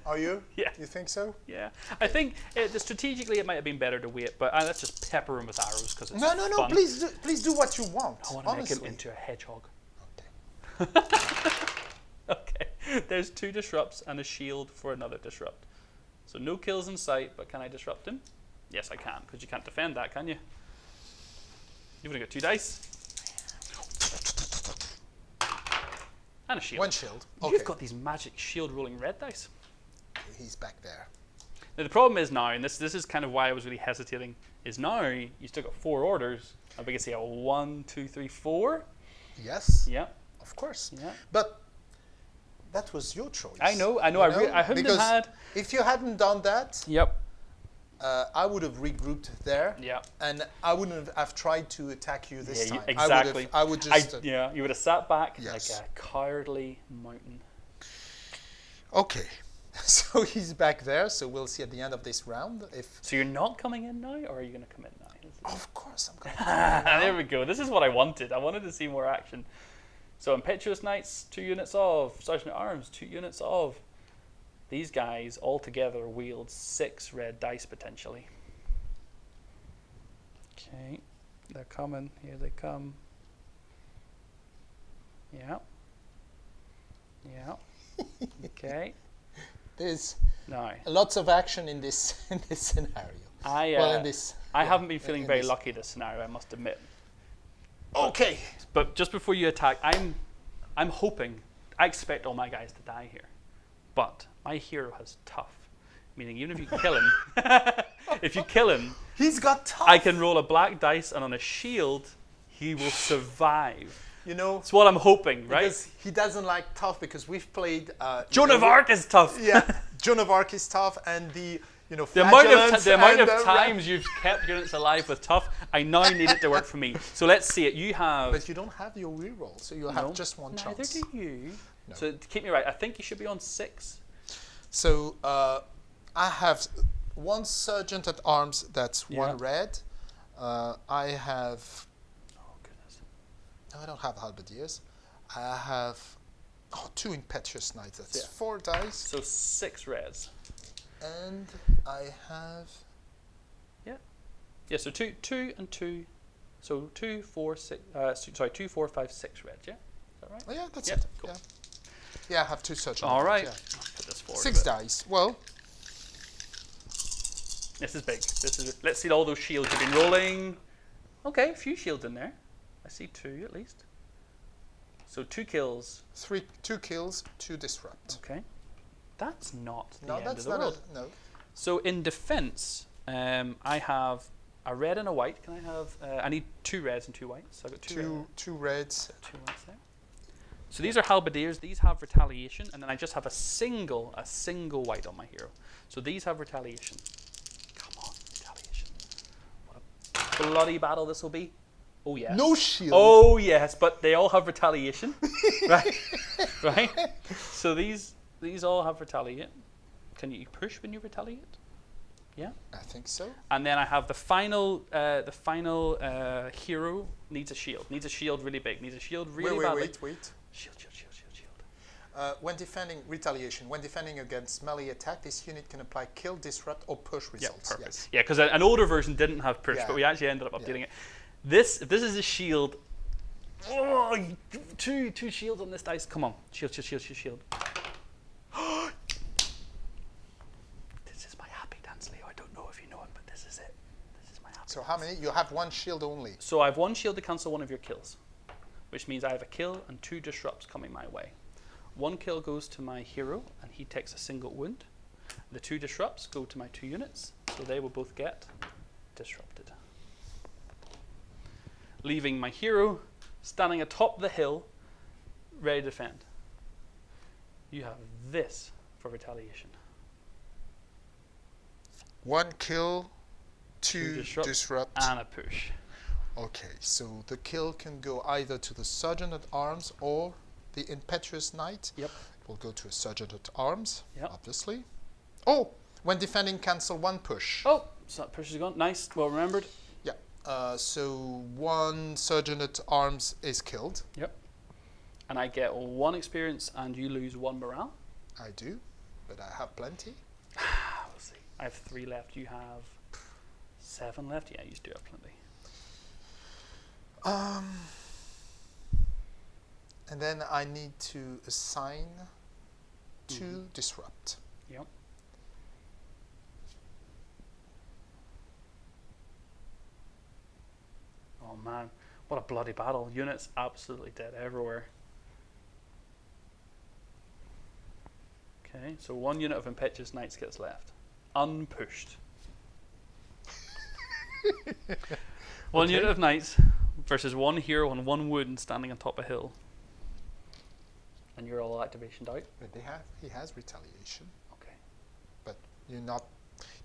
Are you? Yeah. You think so? Yeah, I think it, strategically it might have been better to wait, but uh, let's just pepper him with arrows because it's No, no, no. fun. Please, do, please do what you want. I want to make him into a hedgehog. Okay. Okay, there's two disrupts and a shield for another disrupt. So no kills in sight, but can I disrupt him? Yes, I can, because you can't defend that, can you? You've only got two dice. And a shield. One shield. Okay. You've got these magic shield rolling red dice. He's back there. Now the problem is now, and this this is kind of why I was really hesitating, is now you still got four orders. We can see a one, two, three, four. Yes, Yeah, of course. yeah. But that was your choice. I know, I know. you I, re- I hadn't because had. if you hadn't done that, Yep. uh, I would have regrouped there, Yeah. and I wouldn't have, have tried to attack you this yeah, time. exactly. I would have. I would just. uh, yeah, you would have sat back Yes. like a cowardly mountain. okay. So he's back there. So we'll see at the end of this round if. So you're not coming in now, or are you going to come in now? Of course, I'm going. there we go. This is what I wanted. I wanted to see more action. So impetuous knights, two units of sergeant at arms, two units of. These guys all together wield six red dice potentially. Okay, they're coming. Here they come. Yeah. Yeah. Okay. There's Now, lots of action in this in this scenario. I uh, well, in this. I yeah, haven't been feeling very this- lucky this scenario. I must admit. Okay. But just before you attack, I'm I'm hoping I expect all my guys to die here. But my hero has tough. Meaning even if you kill him if you kill him, He's got tough. I can roll a black dice and on a shield he will survive. You know, That's what I'm hoping, right? because he doesn't like tough because we've played. Uh, Joan you of Arc is tough. Yeah, Joan of Arc is tough, and the you know The amount of the amount of times you've kept units alive with tough, I now need it to work for me. So let's see it. You have But you don't have your reroll, so you have No, just one Neither chance. do you. No. So keep me right, I think you should be on six. So uh, I have one sergeant at arms. That's one Yeah. red. Uh, I have. No, I don't have halberdiers. I have. Oh, two impetuous knights. That's Yeah. four dice. So six reds. And I have. Yeah, Yeah. so two, two, and two. So two, four, six. Uh, sorry, two, four, five, six reds. Yeah, is that right? Oh yeah, that's Yeah, it. cool. Yeah. Yeah, I have two sergeant. All right. at I'll put this yeah. Six dice. Well, This is big. This is. Let's see all those shields you've been rolling. Okay, a few shields in there. I see two at least. So two kills. Three, two kills, two disrupt. Okay. That's not the No, end that's of the not world. a no. So in defense, um, I have a red and a white. Can I have? Uh, I need two reds and two whites. So I've got two. red- Two, two reds. two whites there. So these are halberdiers. These have retaliation, and then I just have a single, a single white on my hero. So these have retaliation. Come on, retaliation. What a bloody battle this will be. Oh yes. No shield. Oh yes, but they all have retaliation, right? right. So these these all have retaliate. Can you push when you retaliate? Yeah. I think so. And then I have the final uh, the final uh, hero needs a shield. Needs a shield really big. Needs a shield really wait, wait, badly. wait, wait. Shield, shield, shield, shield, shield. Uh, when defending retaliation, when defending against melee attack, this unit can apply kill, disrupt, or push results. Yeah, perfect. Yes. Yeah, because an older version didn't have push, Yeah. but we actually ended up Yeah. updating it. This if this is a shield. Oh, two two shields on this dice. Come on, shield, shield, shield, shield, shield. this is my happy dance, Leo. I don't know if you know it, but this is it. This is my happy. So how many? You have one shield only. So I have one shield to cancel one of your kills, which means I have a kill and two disrupts coming my way. One kill goes to my hero, and he takes a single wound. The two disrupts go to my two units, so they will both get disrupted. Leaving my hero standing atop the hill, ready to defend. You have this for retaliation. One kill, two, disrupt disrupt. And a push. Okay, so the kill can go either to the sergeant at arms or the impetuous knight. Yep. Will go to a sergeant at arms, Yep. obviously. Oh, when defending, cancel one push. Oh, so that push is gone. Nice, well remembered. Uh, so one sergeant at arms is killed. Yep. And I get one experience and you lose one morale. I do, but I have plenty. We'll see. I have three left. You have seven left. Yeah, you do have plenty. Um, and then I need to assign two Mhm. disrupt. Yep. Oh man, what a bloody battle. Units absolutely dead everywhere. Okay, so one unit of Impetuous Knights gets left. Unpushed. one Okay. unit of Knights versus one hero and one wound standing on top of a hill. And you're all activation out. But they have, he has retaliation. Okay. But you're not.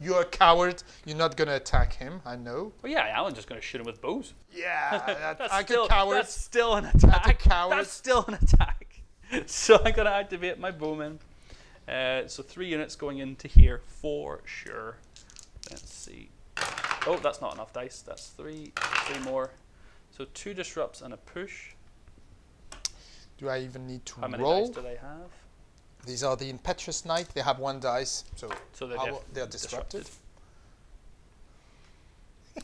You're a coward. You're not gonna attack him. I know. Well, yeah, Alan's just going to shoot him with bows. Yeah, that, That's still, could coward. That's still an attack. coward. That's still an attack. So I'm going to activate my bowman. Uh, so three units going into here for sure. Let's see. Oh, that's not enough dice. That's three. Three more. So two disrupts and a push. Do I even need to How many roll? dice do they have? These are the impetuous knight. They have one dice, so So they're, they're disrupted.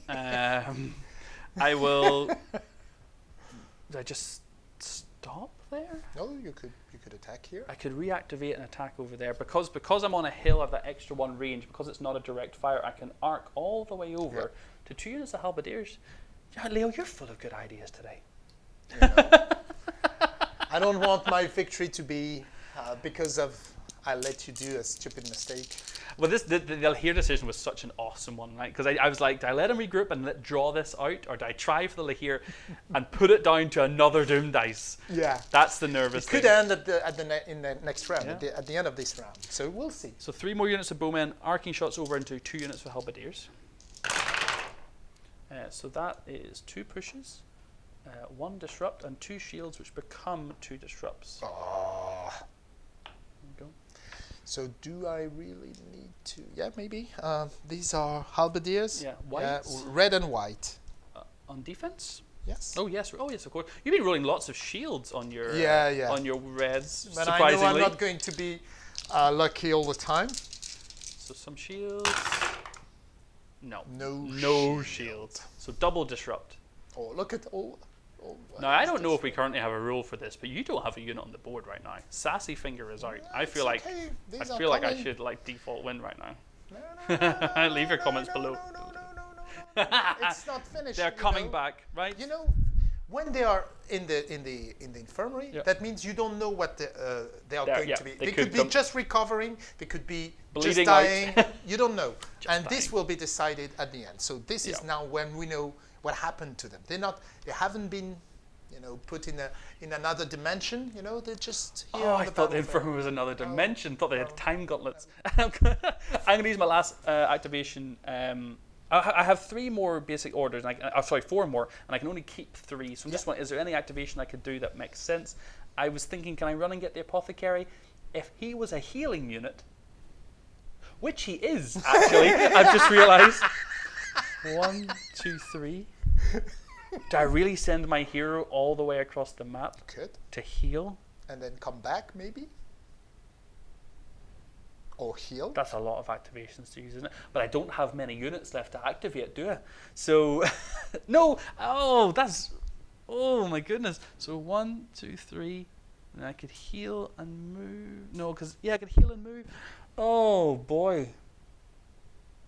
um, I will. Did I just stop there? No, you could you could attack here. I could reactivate an attack over there because because I'm on a hill. I have that extra one range. Because it's not a direct fire, I can arc all the way over to two units of halberdiers. Yeah, Leo, you're full of good ideas today. I don't want my victory to be uh, because of I let you do a stupid mistake. Well, this the, the, the La Hire decision was such an awesome one, right? Because I, I was like, do I let him regroup and let, draw this out, or do I try for the La Hire and put it down to another Doom dice? Yeah. That's the nervous It could thing. end at the at the ne- in the next round Yeah. at, the, at the end of this round. So we'll see. So three more units of bowmen, arcing shots over into two units for halberdiers. Uh, so that is two pushes, uh, one disrupt, and two shields, which become two disrupts. Oh. There you go. So do I really need to? Yeah, maybe. Uh, these are halberdiers. Yeah, Yeah, whites. red and white. Uh, on defense. Yes. Oh yes, oh yes, of course. You've been rolling lots of shields on your Yeah, uh, yeah. on your reds. But I know I'm not going to be uh, lucky all the time. so some shields. No, No. no shield. shields. So double disrupt. Oh, look at all. Oh, Now I don't know if we currently have a rule for this, but you don't have a unit on the board right now. Sassy finger is out. I feel like okay. I feel like I should like default win right now. No, no, no, no, Leave your comments below. It's not finished. They're coming know. back, right? You know, when they are in the in the in the infirmary, Yeah. that means you don't know what the, uh, they are They're- going yeah, to be. they They, could could, be just recovering. They could be Bleeding just dying. you don't know, and this will be decided at the end. So this is now when we know what happened to them. They're not. They haven't been. You know, put in a in another dimension. You know, they're just here. Oh, on I the thought the battlefield. infirmary was another dimension. Thought they had time gauntlets. I'm going to use my last uh, activation. Um, I, have three more basic orders. And I, uh, sorry, four more, and I can only keep three. So I'm just wondering, is there any activation I could do that makes sense? I was thinking, can I run and get the apothecary? If he was a healing unit, which he is actually, I've just realised. One, two, three. Do I really send my hero all the way across the map Could to heal? and then come back maybe. Or heal. That's a lot of activations to use, isn't it? But I don't have many units left to activate, do I? So, no. Oh, that's. Oh my goodness. So one, two, three, and I could heal and move. No, because yeah, I could heal and move. Oh boy.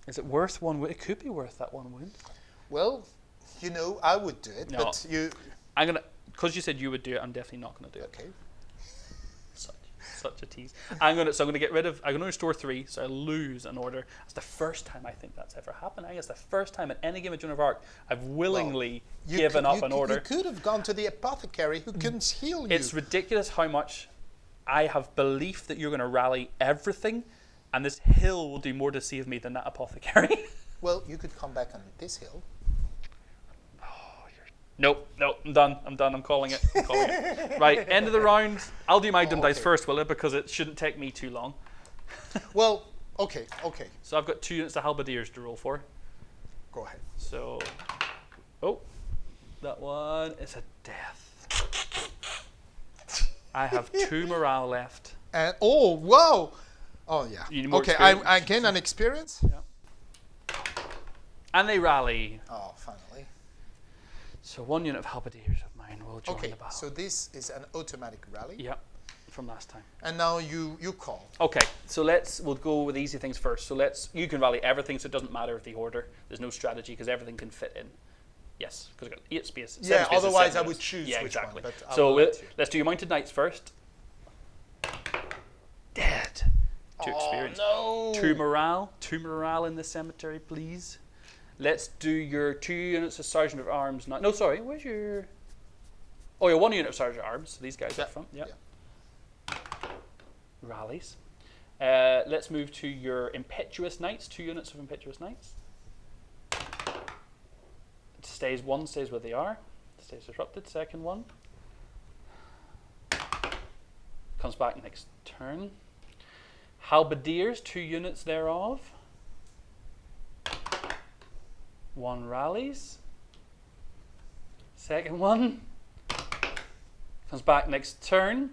Is it worth one wound? It could be worth that one wound. Well, you know, I would do it, No. but you. I'm gonna, because you said you would do it. I'm definitely not gonna do it. Okay. Such, such a tease. I'm gonna, so I'm gonna get rid of. I'm gonna restore three, so I lose an order. It's the first time I think that's ever happened. I think it's the first time in any game of Joan of Arc I've willingly You given could, up you an could- order. You could have gone to the apothecary who can heal you. It's ridiculous how much I have belief that you're gonna rally everything, and this hill will do more to save me than that apothecary. well, you could come back on this hill. Oh, nope, nope, I'm done. I'm done. I'm calling it. I'm calling it. Right, end of the round. I'll do my oh, dice okay. first, will it? Because it shouldn't take me too long. Well, okay, okay. So I've got two units of halberdiers to roll for. Go ahead. So, oh, that one is a death. I have two morale left. And oh, wow. Oh yeah. You need more okay, I, gain an experience. And they rally. Oh, finally. So one unit of halberdiers of mine will join Okay, the battle. so this is an automatic rally, Yep, from last time. and now you you call. Okay, so let's we'll go with easy things first. So let's you can rally everything, so it doesn't matter if the order. There's no strategy because everything can fit in. Yes, because I've got eight space. seven Yeah, spaces, otherwise I would choose Yeah, which one, exactly. so we'll- let's do your mounted knights first. Two experience. Oh no. Two morale. Two morale in the cemetery, please. Let's do your two units of sergeant of arms. Now. No, sorry. Where's your? Oh, your one unit of sergeant of arms. So these guys Yeah, up front. Yep. yeah. Rallies. Uh, let's move to your impetuous knights. Two units of impetuous knights. It stays one stays where they are. Stays disrupted. Second one comes back next turn. Halberdiers, two units thereof. One rallies. Second one comes back next turn.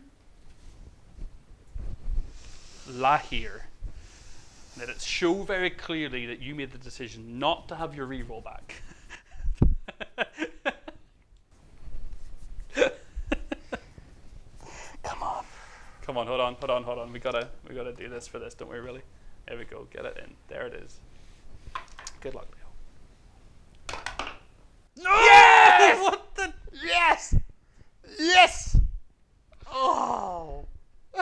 La Hire. Let it show very clearly that you made the decision not to have your reroll back. Come on. Come on, hold on, hold on, hold on. We gotta we gotta do this for this, don't we really? There we go, get it in. There it is. Good luck, Leo. No! Yes! What the Yes. Yes. Oh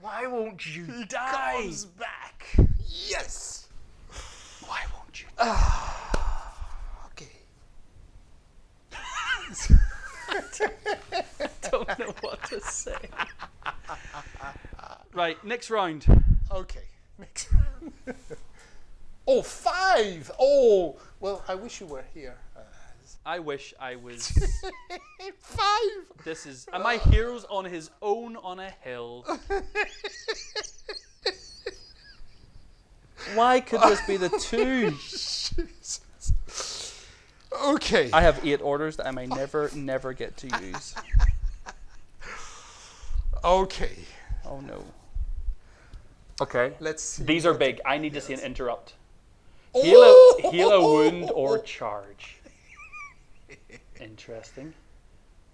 Why won't you die? Comes back. Yes. Why won't you ah, Okay. don't know what to say. right, next round. Okay. Next round. oh, five. Oh, well, I wish you were here. Uh, I wish I was. five. This is. And my hero's on his own on a hill. Why could this be the two? Jesus. Okay. I have eight orders that I may never, never get to use. Okay. Oh no. Okay. Let's see. These are big. I need to see an interrupt. Oh! Heal a, heal a wound or charge. Interesting.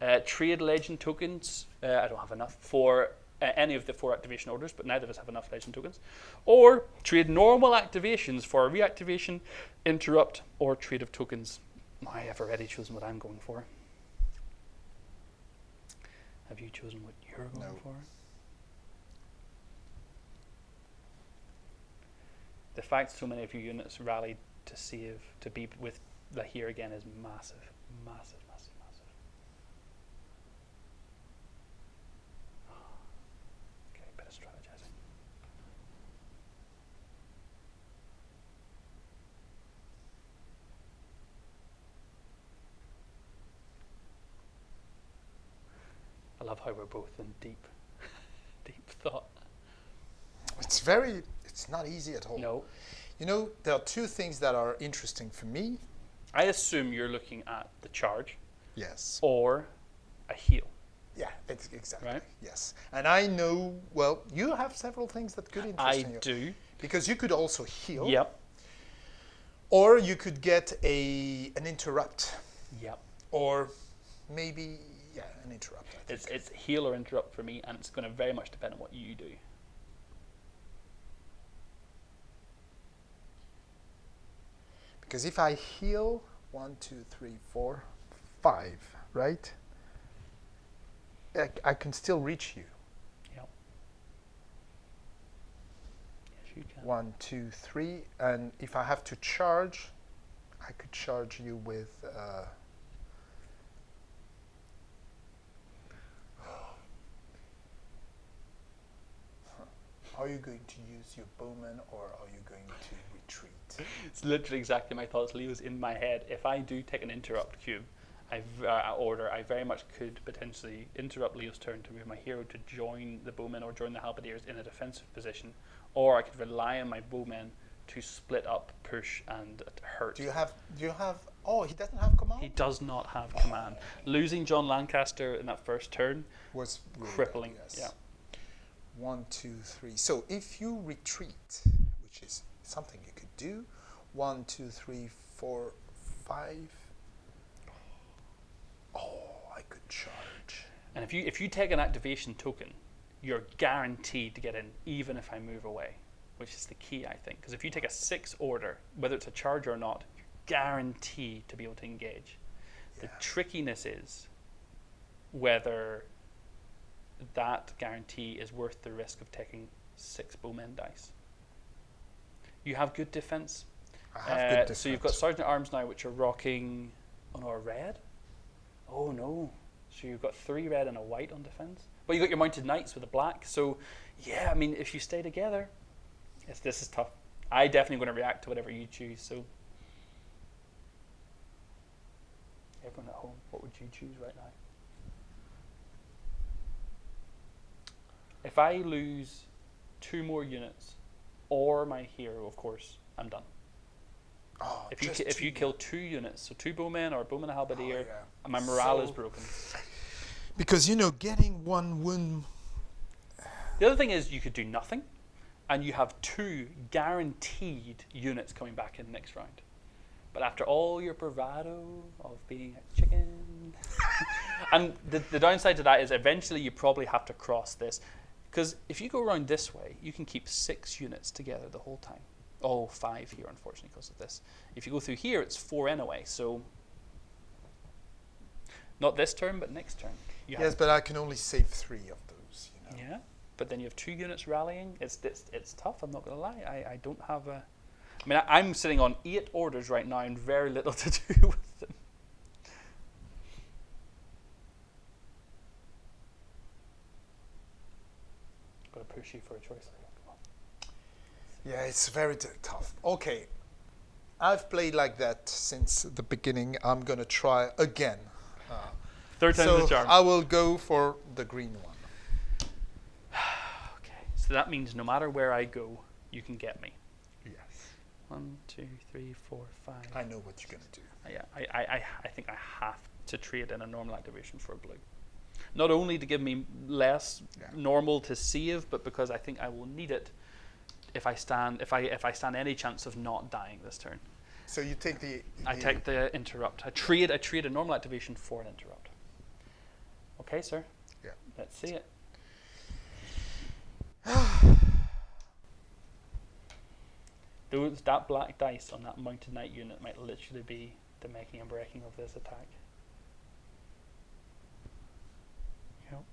Uh, trade legend tokens. Uh, I don't have enough for uh, any of the four activation orders, but neither of us have enough legend tokens. Or trade normal activations for a reactivation, interrupt, or trade of tokens. I have already chosen what I'm going for. Have you chosen what you're going No. for? The fact so many of your units rallied to save to be with La Hire again is massive, massive, massive, massive. Okay, bit of strategizing. I we're both in deep, deep thought. It's very, it's not easy at all. No, You know, there are two things that are interesting for me. I assume you're looking at the charge Yes. or a heal. Yeah, it's exactly. Right. Yes. And I know, well, you have several things that could interest I you. do. Because you could also heal. Yep. Or you could get a an interrupt. Yep. Or maybe, yeah, an interrupt. It's it's heal or interrupt for me, and it's going to very much depend on what you do. Because if I heal one, two, three, four, five, right? I, I can still reach you. Yep. Yes, you can. One, two, three, and if I have to charge, I could charge you with. Uh, Are you going to use your bowman or are you going to retreat? It's literally exactly my thoughts. Leo's in my head. If I do take an interrupt cube, I uh, order, I very much could potentially interrupt Leo's turn to move my hero to join the bowmen or join the halberdiers in a defensive position, or I could rely on my bowmen to split up, push, and hurt. Do you have? Do you have? Oh, he doesn't have command. He does not have command. Losing John Lancaster in that first turn, was really bad, crippling. yes. Yeah. One, two, three. So if you retreat, which is something you could do, one, two, three, four, five. Oh, I could charge. And if you if you take an activation token, you're guaranteed to get in, even if I move away, which is the key, I think. Because if you take a six order, whether it's a charge or not, you're guaranteed to be able to engage. The trickiness is whether that guarantee is worth the risk of taking six bowmen dice. You have good defense. I have Uh, good so you've got. Sergeant at Arms now, which are rocking. on our red. Oh no. So you've got three red and a white on defense. But you got your mounted knights with a black. So yeah, I mean, if you stay together, it's, this is tough. I definitely going to react to whatever you choose. So everyone at home, what would you choose right now? If I lose two more units, or my hero, of course, I'm done. Oh, If you if you kill two units, so two bowmen or a bowman and a halberdier, Oh, yeah. my morale is broken. because you know getting one wound. The other thing is you could do nothing, and you have two guaranteed units coming back in the next round. But after all your bravado of being a chicken, and the, the downside to that is eventually you probably have to cross this, because if you go around this way, you can keep six units together the whole time. Oh, five here, unfortunately, because of this. If you go through here, it's four anyway. So not this turn, but next turn. You Yes, but I can only save three of those. You know. yeah, but then you have two units rallying. It's it's, it's tough. I'm not gonna lie. I, I don't have a. I mean, I, I'm sitting on eight orders right now and very little to do with them. Got to push you for a choice. Leo. Come. Yeah, it's very t- tough. Okay, I've played like that since the beginning. I'm gonna try again. Uh, Third time's so the charm. I will go for the green one. okay, so that means no matter where I go, you can get me. Yes. One, two, three, four, five. I know what you're gonna do. Yeah, I, I, I, I think I have to trade in a normal activation for a blue. Not only to give me less Yeah. normal to save, but because I think I will need it if I stand if I if I stand any chance of not dying this turn. So you take the. I take the interrupt. I trade I trade a normal activation for an interrupt. Okay, sir. Yeah. Let's see it. Those that black dice on that mounted knight unit might literally be the making and breaking of this attack. Yep.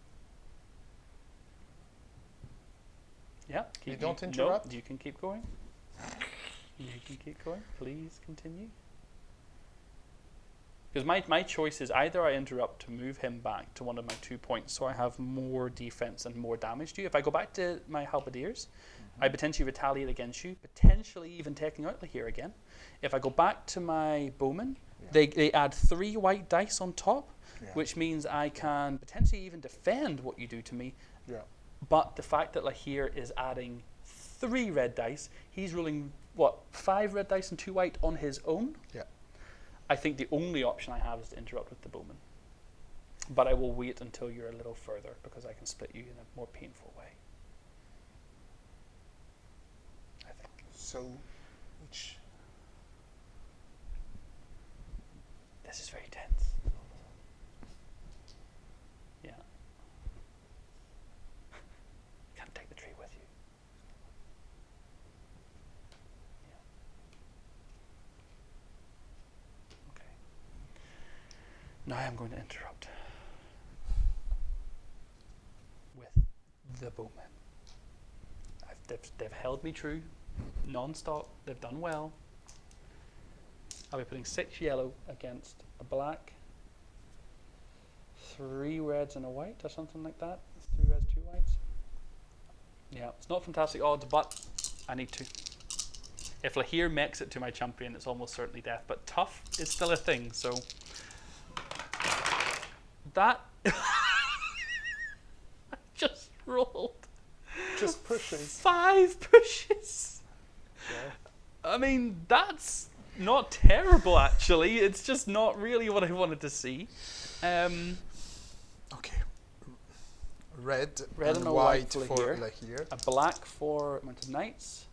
Yeah. You don't no, interrupt? you can keep going. You can keep going. Please continue. Because my, my choice is either I interrupt to move him back to one of my two points so I have more defense and more damage to you. If I go back to my halberdiers, mm-hmm. I potentially retaliate against you, potentially even taking out the here again. If I go back to my bowmen, they, they add three white dice on top, Yeah. which means I can potentially even defend what you do to me. Yeah. But the fact that La Hire is adding three red dice, he's rolling what five red dice and two white on his own. Yeah. I think the only option I have is to interrupt with the bowman. But I will wait until you're a little further because I can split you in a more painful way. I think. So, which This is very tense. Yeah. Can't take the tree with you. Yeah. Okay. Now I'm going to interrupt with the. I've, they've, they've held me true non-stop. They've done well. I'll be putting six yellow against a black, three reds and a white, or something like that. Three reds, two whites. Yeah, it's not fantastic odds, but I need to. If La Hire makes it to my champion, it's almost certainly death. But tough is still a thing, so that I just rolled just pushes. five pushes. Yeah. I mean, that's not terrible actually. It's just not really what I wanted to see. Um, Okay. Red, Red and and white white for La Hire. Lahir. a black for mounted knights.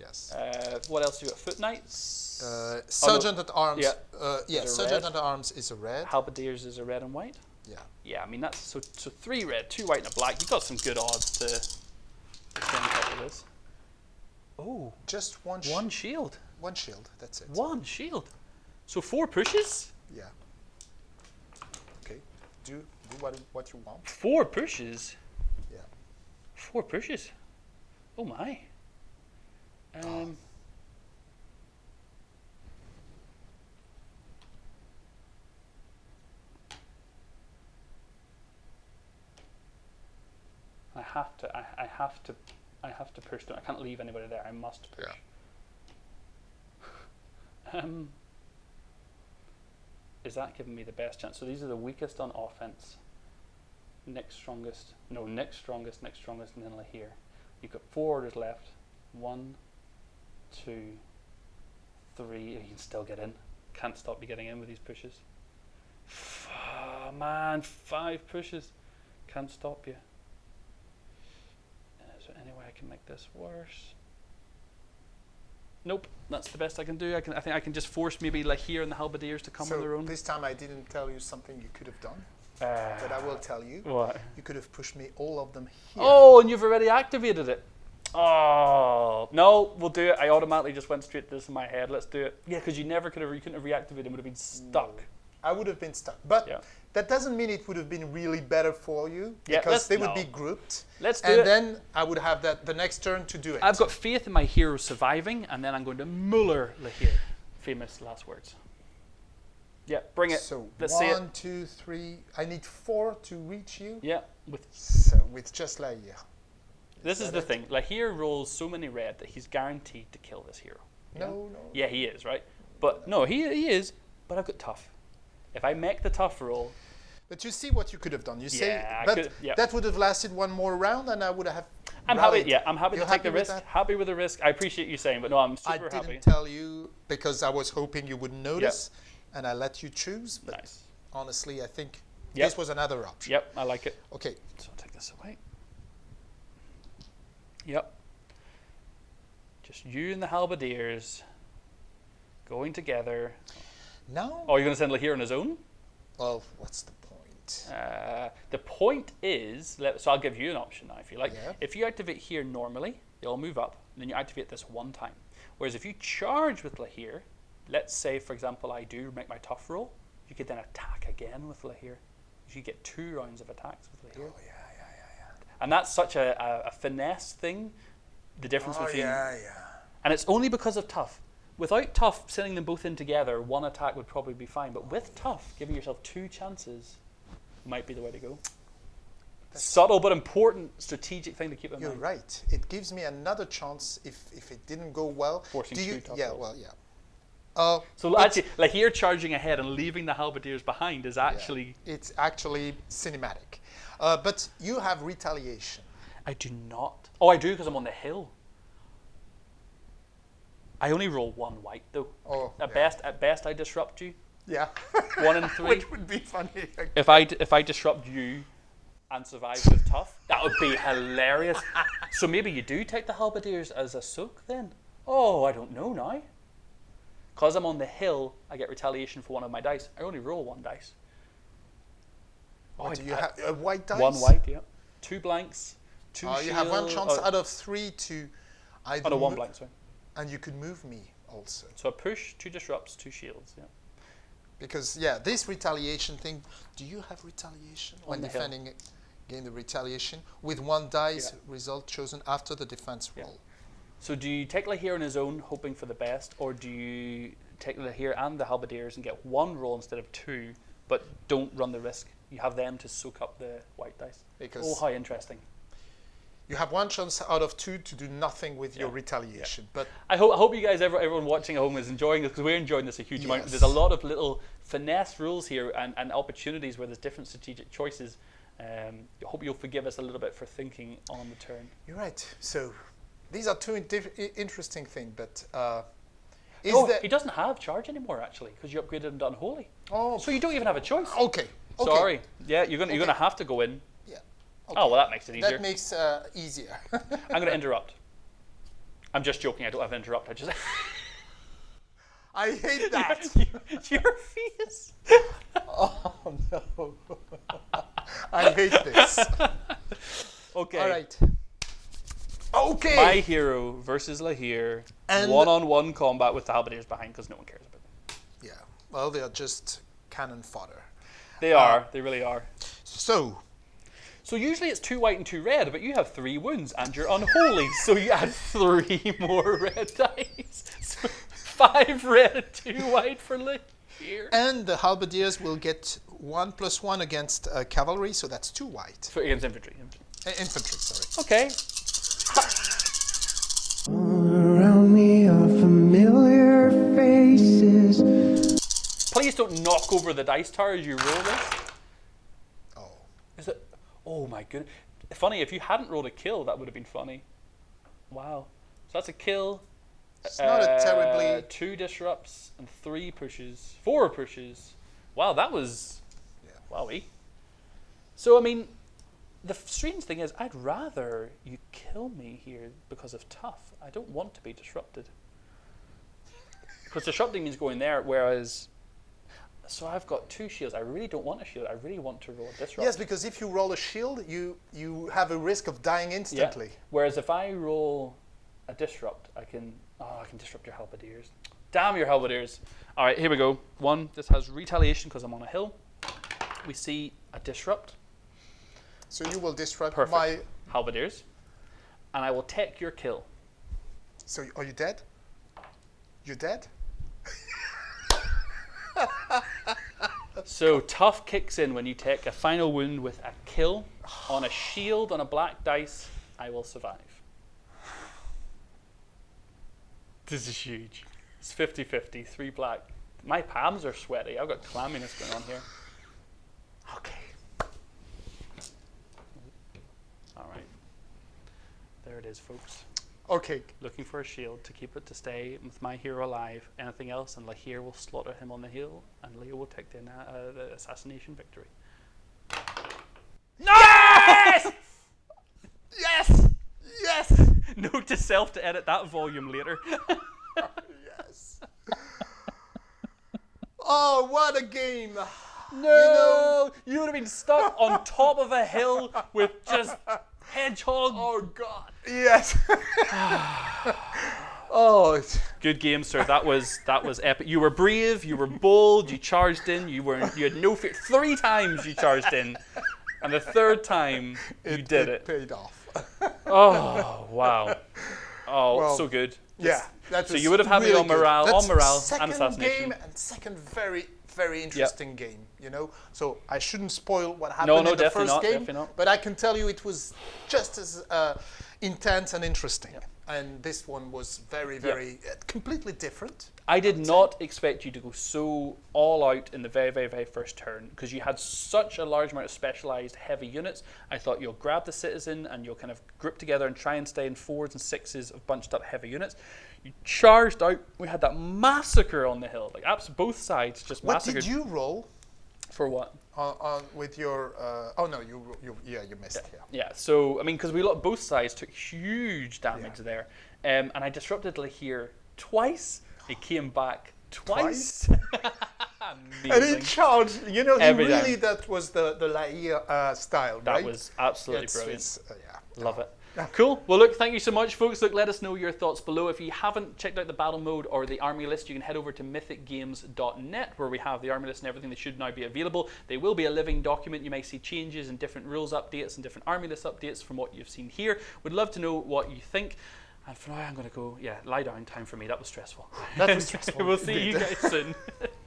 Yes. Uh, what else do you got? Foot knights. Uh, Sergeant at Arms. yeah. Uh, yeah, Sergeant red? at Arms is a red. Halberdiers is a red and white. Yeah. Yeah, I mean that's so so three red, two white, and a black. You've got some good odds to stay on top of this. Oh, Just one. Sh- one shield, One shield. That's it. one shield. So four pushes. Yeah. Okay. Do do what what you want. Four pushes. Yeah. Four pushes. Oh my. Um. I have to. I, I have to. I have to push them. I can't leave anybody there. I must push. um. Is that giving me the best chance? So these are the weakest on offense. Next strongest. No, next strongest, next strongest, and then La Hire. You've got four orders left. One, two, three. You can still get in. Can't stop you getting in with these pushes. Oh, man, five pushes. Can't stop you. Uh, Is there any way I can make this worse? Nope, that's the best I can do. I can. I think I can just force maybe La Hire and the halberdiers to come so on their own. this time I didn't tell you something you could have done, Uh, but I will tell you. What? You could have pushed me all of them here. Oh, and you've already activated it. Oh no, we'll do it. I automatically just went straight to this in my head. Let's do it. Yeah, because you never could have. You couldn't have reactivated. It would have been stuck. I would have been stuck. But Yeah. That doesn't mean it would have been really better for you Yeah, because they would no. be grouped. Let's do it. and it. then I would have that the next turn to do it. I've got faith in my hero surviving, and then I'm going to Muller La Hire. Famous last words. Yeah, bring it. So Let's see it. one, two, three. I need four to reach you. Yeah, with So with just yeah. this is that the it? thing. La Hire rolls so many red that he's guaranteed to kill this hero. Yeah? No, no. Yeah, he is right. But no, he he is. But I've got tough. If I make the tough roll, But you see what you could have done. You say, Yeah, but could- yeah. that would have lasted one more round, and I would have. I'm rallied. happy. Yeah, I'm happy You're to take the risk. that? Happy with the risk. I appreciate you saying, but no, I'm super happy. I didn't happy. tell you because I was hoping you would notice, and I let you choose. But Nice. honestly, I think Yep. this was another option. Yep, I like it. Okay, So I'll take this away. Yep. Just you and the halberdiers going together. Now. Oh, you're going to send La Hire on his own? Well, what's the point? Uh, the point is, let, so I'll give you an option now if you like. Yeah. If you activate here normally, they all move up, and then you activate this one time. Whereas if you charge with La Hire, let's say, for example, I do make my tough roll, you could then attack again with La Hire. You get two rounds of attacks with La Hire. Oh yeah, yeah, yeah, yeah. And that's such a, a, a finesse thing, the difference. Oh between. yeah, yeah. And it's only because of tough. Without tough, sending them both in together, one attack would probably be fine. But with tough, giving yourself two chances might be the way to go. Subtle but important strategic thing to keep in You're mind. right. It gives me another chance if if it didn't go well. Forcing Do you? two tough yeah. rolls. Well, yeah. Uh, So actually, La Hire, charging ahead and leaving the halberdiers behind is yeah, actually. it's actually cinematic. Uh, but you have retaliation. I do not. Oh, I do because I'm on the hill. I only roll one white though. Oh, At yeah. best, at best, I disrupt you. Yeah. One in three. Which would be funny. If I if I disrupt you and survive with tough, that would be hilarious. so maybe you do take the halberdiers as a soak then. Oh, I don't know now. Cause I'm on the hill, I get retaliation for one of my dice. I only roll one dice. Oh, do you I- have a uh, white dice? One white, yeah. Two blanks. Two. Oh, you have one chance oh, out of three to either oh, no, one blank. Sorry. And you could move me also So a push, two disrupts, two shields. Yeah. because yeah, this retaliation thing. Do you have retaliation when the hill. defending? Gain the retaliation with one dice Yeah. result chosen after the defense Yeah. roll. So do you take La Hire on his own, hoping for the best, or do you take La Hire and the halberdiers and get one roll instead of two, but don't run the risk? You have them to soak up the white dice. Because- oh, how interesting! You have one chance out of two to do nothing with your Yeah. retaliation, but I hope I hope you guys, ever, everyone watching at home, is enjoying this because we're enjoying this a huge amount. There's a lot of little finesse rules here and, and opportunities where there's different strategic choices. Um, I hope you'll forgive us a little bit for thinking on the turn. you're right. So these are two interesting things. But uh, is oh, he doesn't have charge anymore actually because you upgraded him to unholy. Oh, So you don't even have a choice. okay. okay. Sorry. Yeah, you're gonna you're gonna have to go in. Yeah. Oh well, that makes it easier. That makes uh, easier. I'm gonna interrupt. I'm just joking. I don't have to interrupt. I just I hate that. your face. oh no. I hate this. Okay. All right. Okay. My hero versus La Hire. And- One-on-one combat with the halberdiers behind because no one cares about them. yeah. Well, they are just cannon fodder. They are. They really are. So So usually it's two white and two red, but you have three wounds and you're unholy, so you add three more red dice. So five red and two white for La Hire. and the halberdiers will get one plus one against uh, cavalry, so that's two white. For against infantry. Uh, infantry, sorry. Okay. Around me are familiar faces. Please don't knock over the dice tower as you roll this. Oh. Is it? My goodness. Funny, if you hadn't rolled a kill, that would have been funny. Wow. So that's a kill. It's not a uh, terribly Two disrupts and three pushes. Four pushes. Wow, that was. Yeah. Wowie. So, I mean, the strange thing is, I'd rather you kill me here because of tough. I don't want to be disrupted. Because disrupting means going there, whereas. So I've got two shields. I really don't want a shield. I really want to roll a disrupt. Yes, because if you roll a shield, you you have a risk of dying Yeah. instantly. Whereas if I roll a disrupt, I can oh I can disrupt your halberdiers. Damn your halberdiers! All right, here we go. One. This has retaliation because I'm on a hill. We see a disrupt. So you will disrupt Perfect. my. halberdiers, and I will take your kill. So are you dead? You're dead. So tough kicks in when you take a final wound with a kill on a shield on a black dice. I will survive. This is huge. It's 50-50, three black. My palms are sweaty. I've got clamminess going on here. Okay. All right. There it is, folks. Okay. Looking for a shield to keep it to stay with my hero alive. Anything else, and La Hire will slaughter him on the hill, and Leo will take the, uh, the assassination victory. Yes! Yes. Yes. Note to self to edit that volume later. yes. oh, what a game! no, you, would have been stuck on top of a hill with just hedgehog. Oh God. Yes. Oh, it's- Good game, sir. That was that was epic. You were brave. You were bold. You charged in. You were you had no fear. Three times you charged in, and the third time you it, did it. paid off. Oh wow! Oh, Well, so good. yeah, that So you would have had me really on good. morale- on That's morale and second assassination. game and second very very interesting game. You know, so I shouldn't spoil what happened no, in the first not, game, but I can tell you it was just as uh, intense and interesting. And this one was very very uh, completely different. I did not expect you to go so all out in the very, very, very first turn because you had such a large amount of specialized heavy units. I thought you'll grab the citizen and you'll kind of group together and try and stay in fours and sixes of bunched up heavy units. You charged out. We had that massacre on the hill, like abs- both sides just What massacred. did you roll for what? on, on with your? Uh, oh no, you you yeah you missed yeah. Yeah, so I mean, because we both sides took huge damage there, um, and I disrupted La Hire twice. It came back twice. And Amazing. he charged. You know, he Every really time. that was the the La Hire uh, style, that right? was absolutely It's- brilliant. it's, uh, yeah. Love it. Cool. Well, look, thank you so much, folks. Look, let us know your thoughts below. If you haven't checked out the battle mode or the army list, you can head over to mythicgames.net where we have the army list and everything that should now be available. They will be a living document. You may see changes and different rules updates and different army list updates from what you've seen here. We'd love to know what you think. And for now, I'm going to go, yeah, lie down time for me. That was stressful. That was stressful. we'll see you guys soon.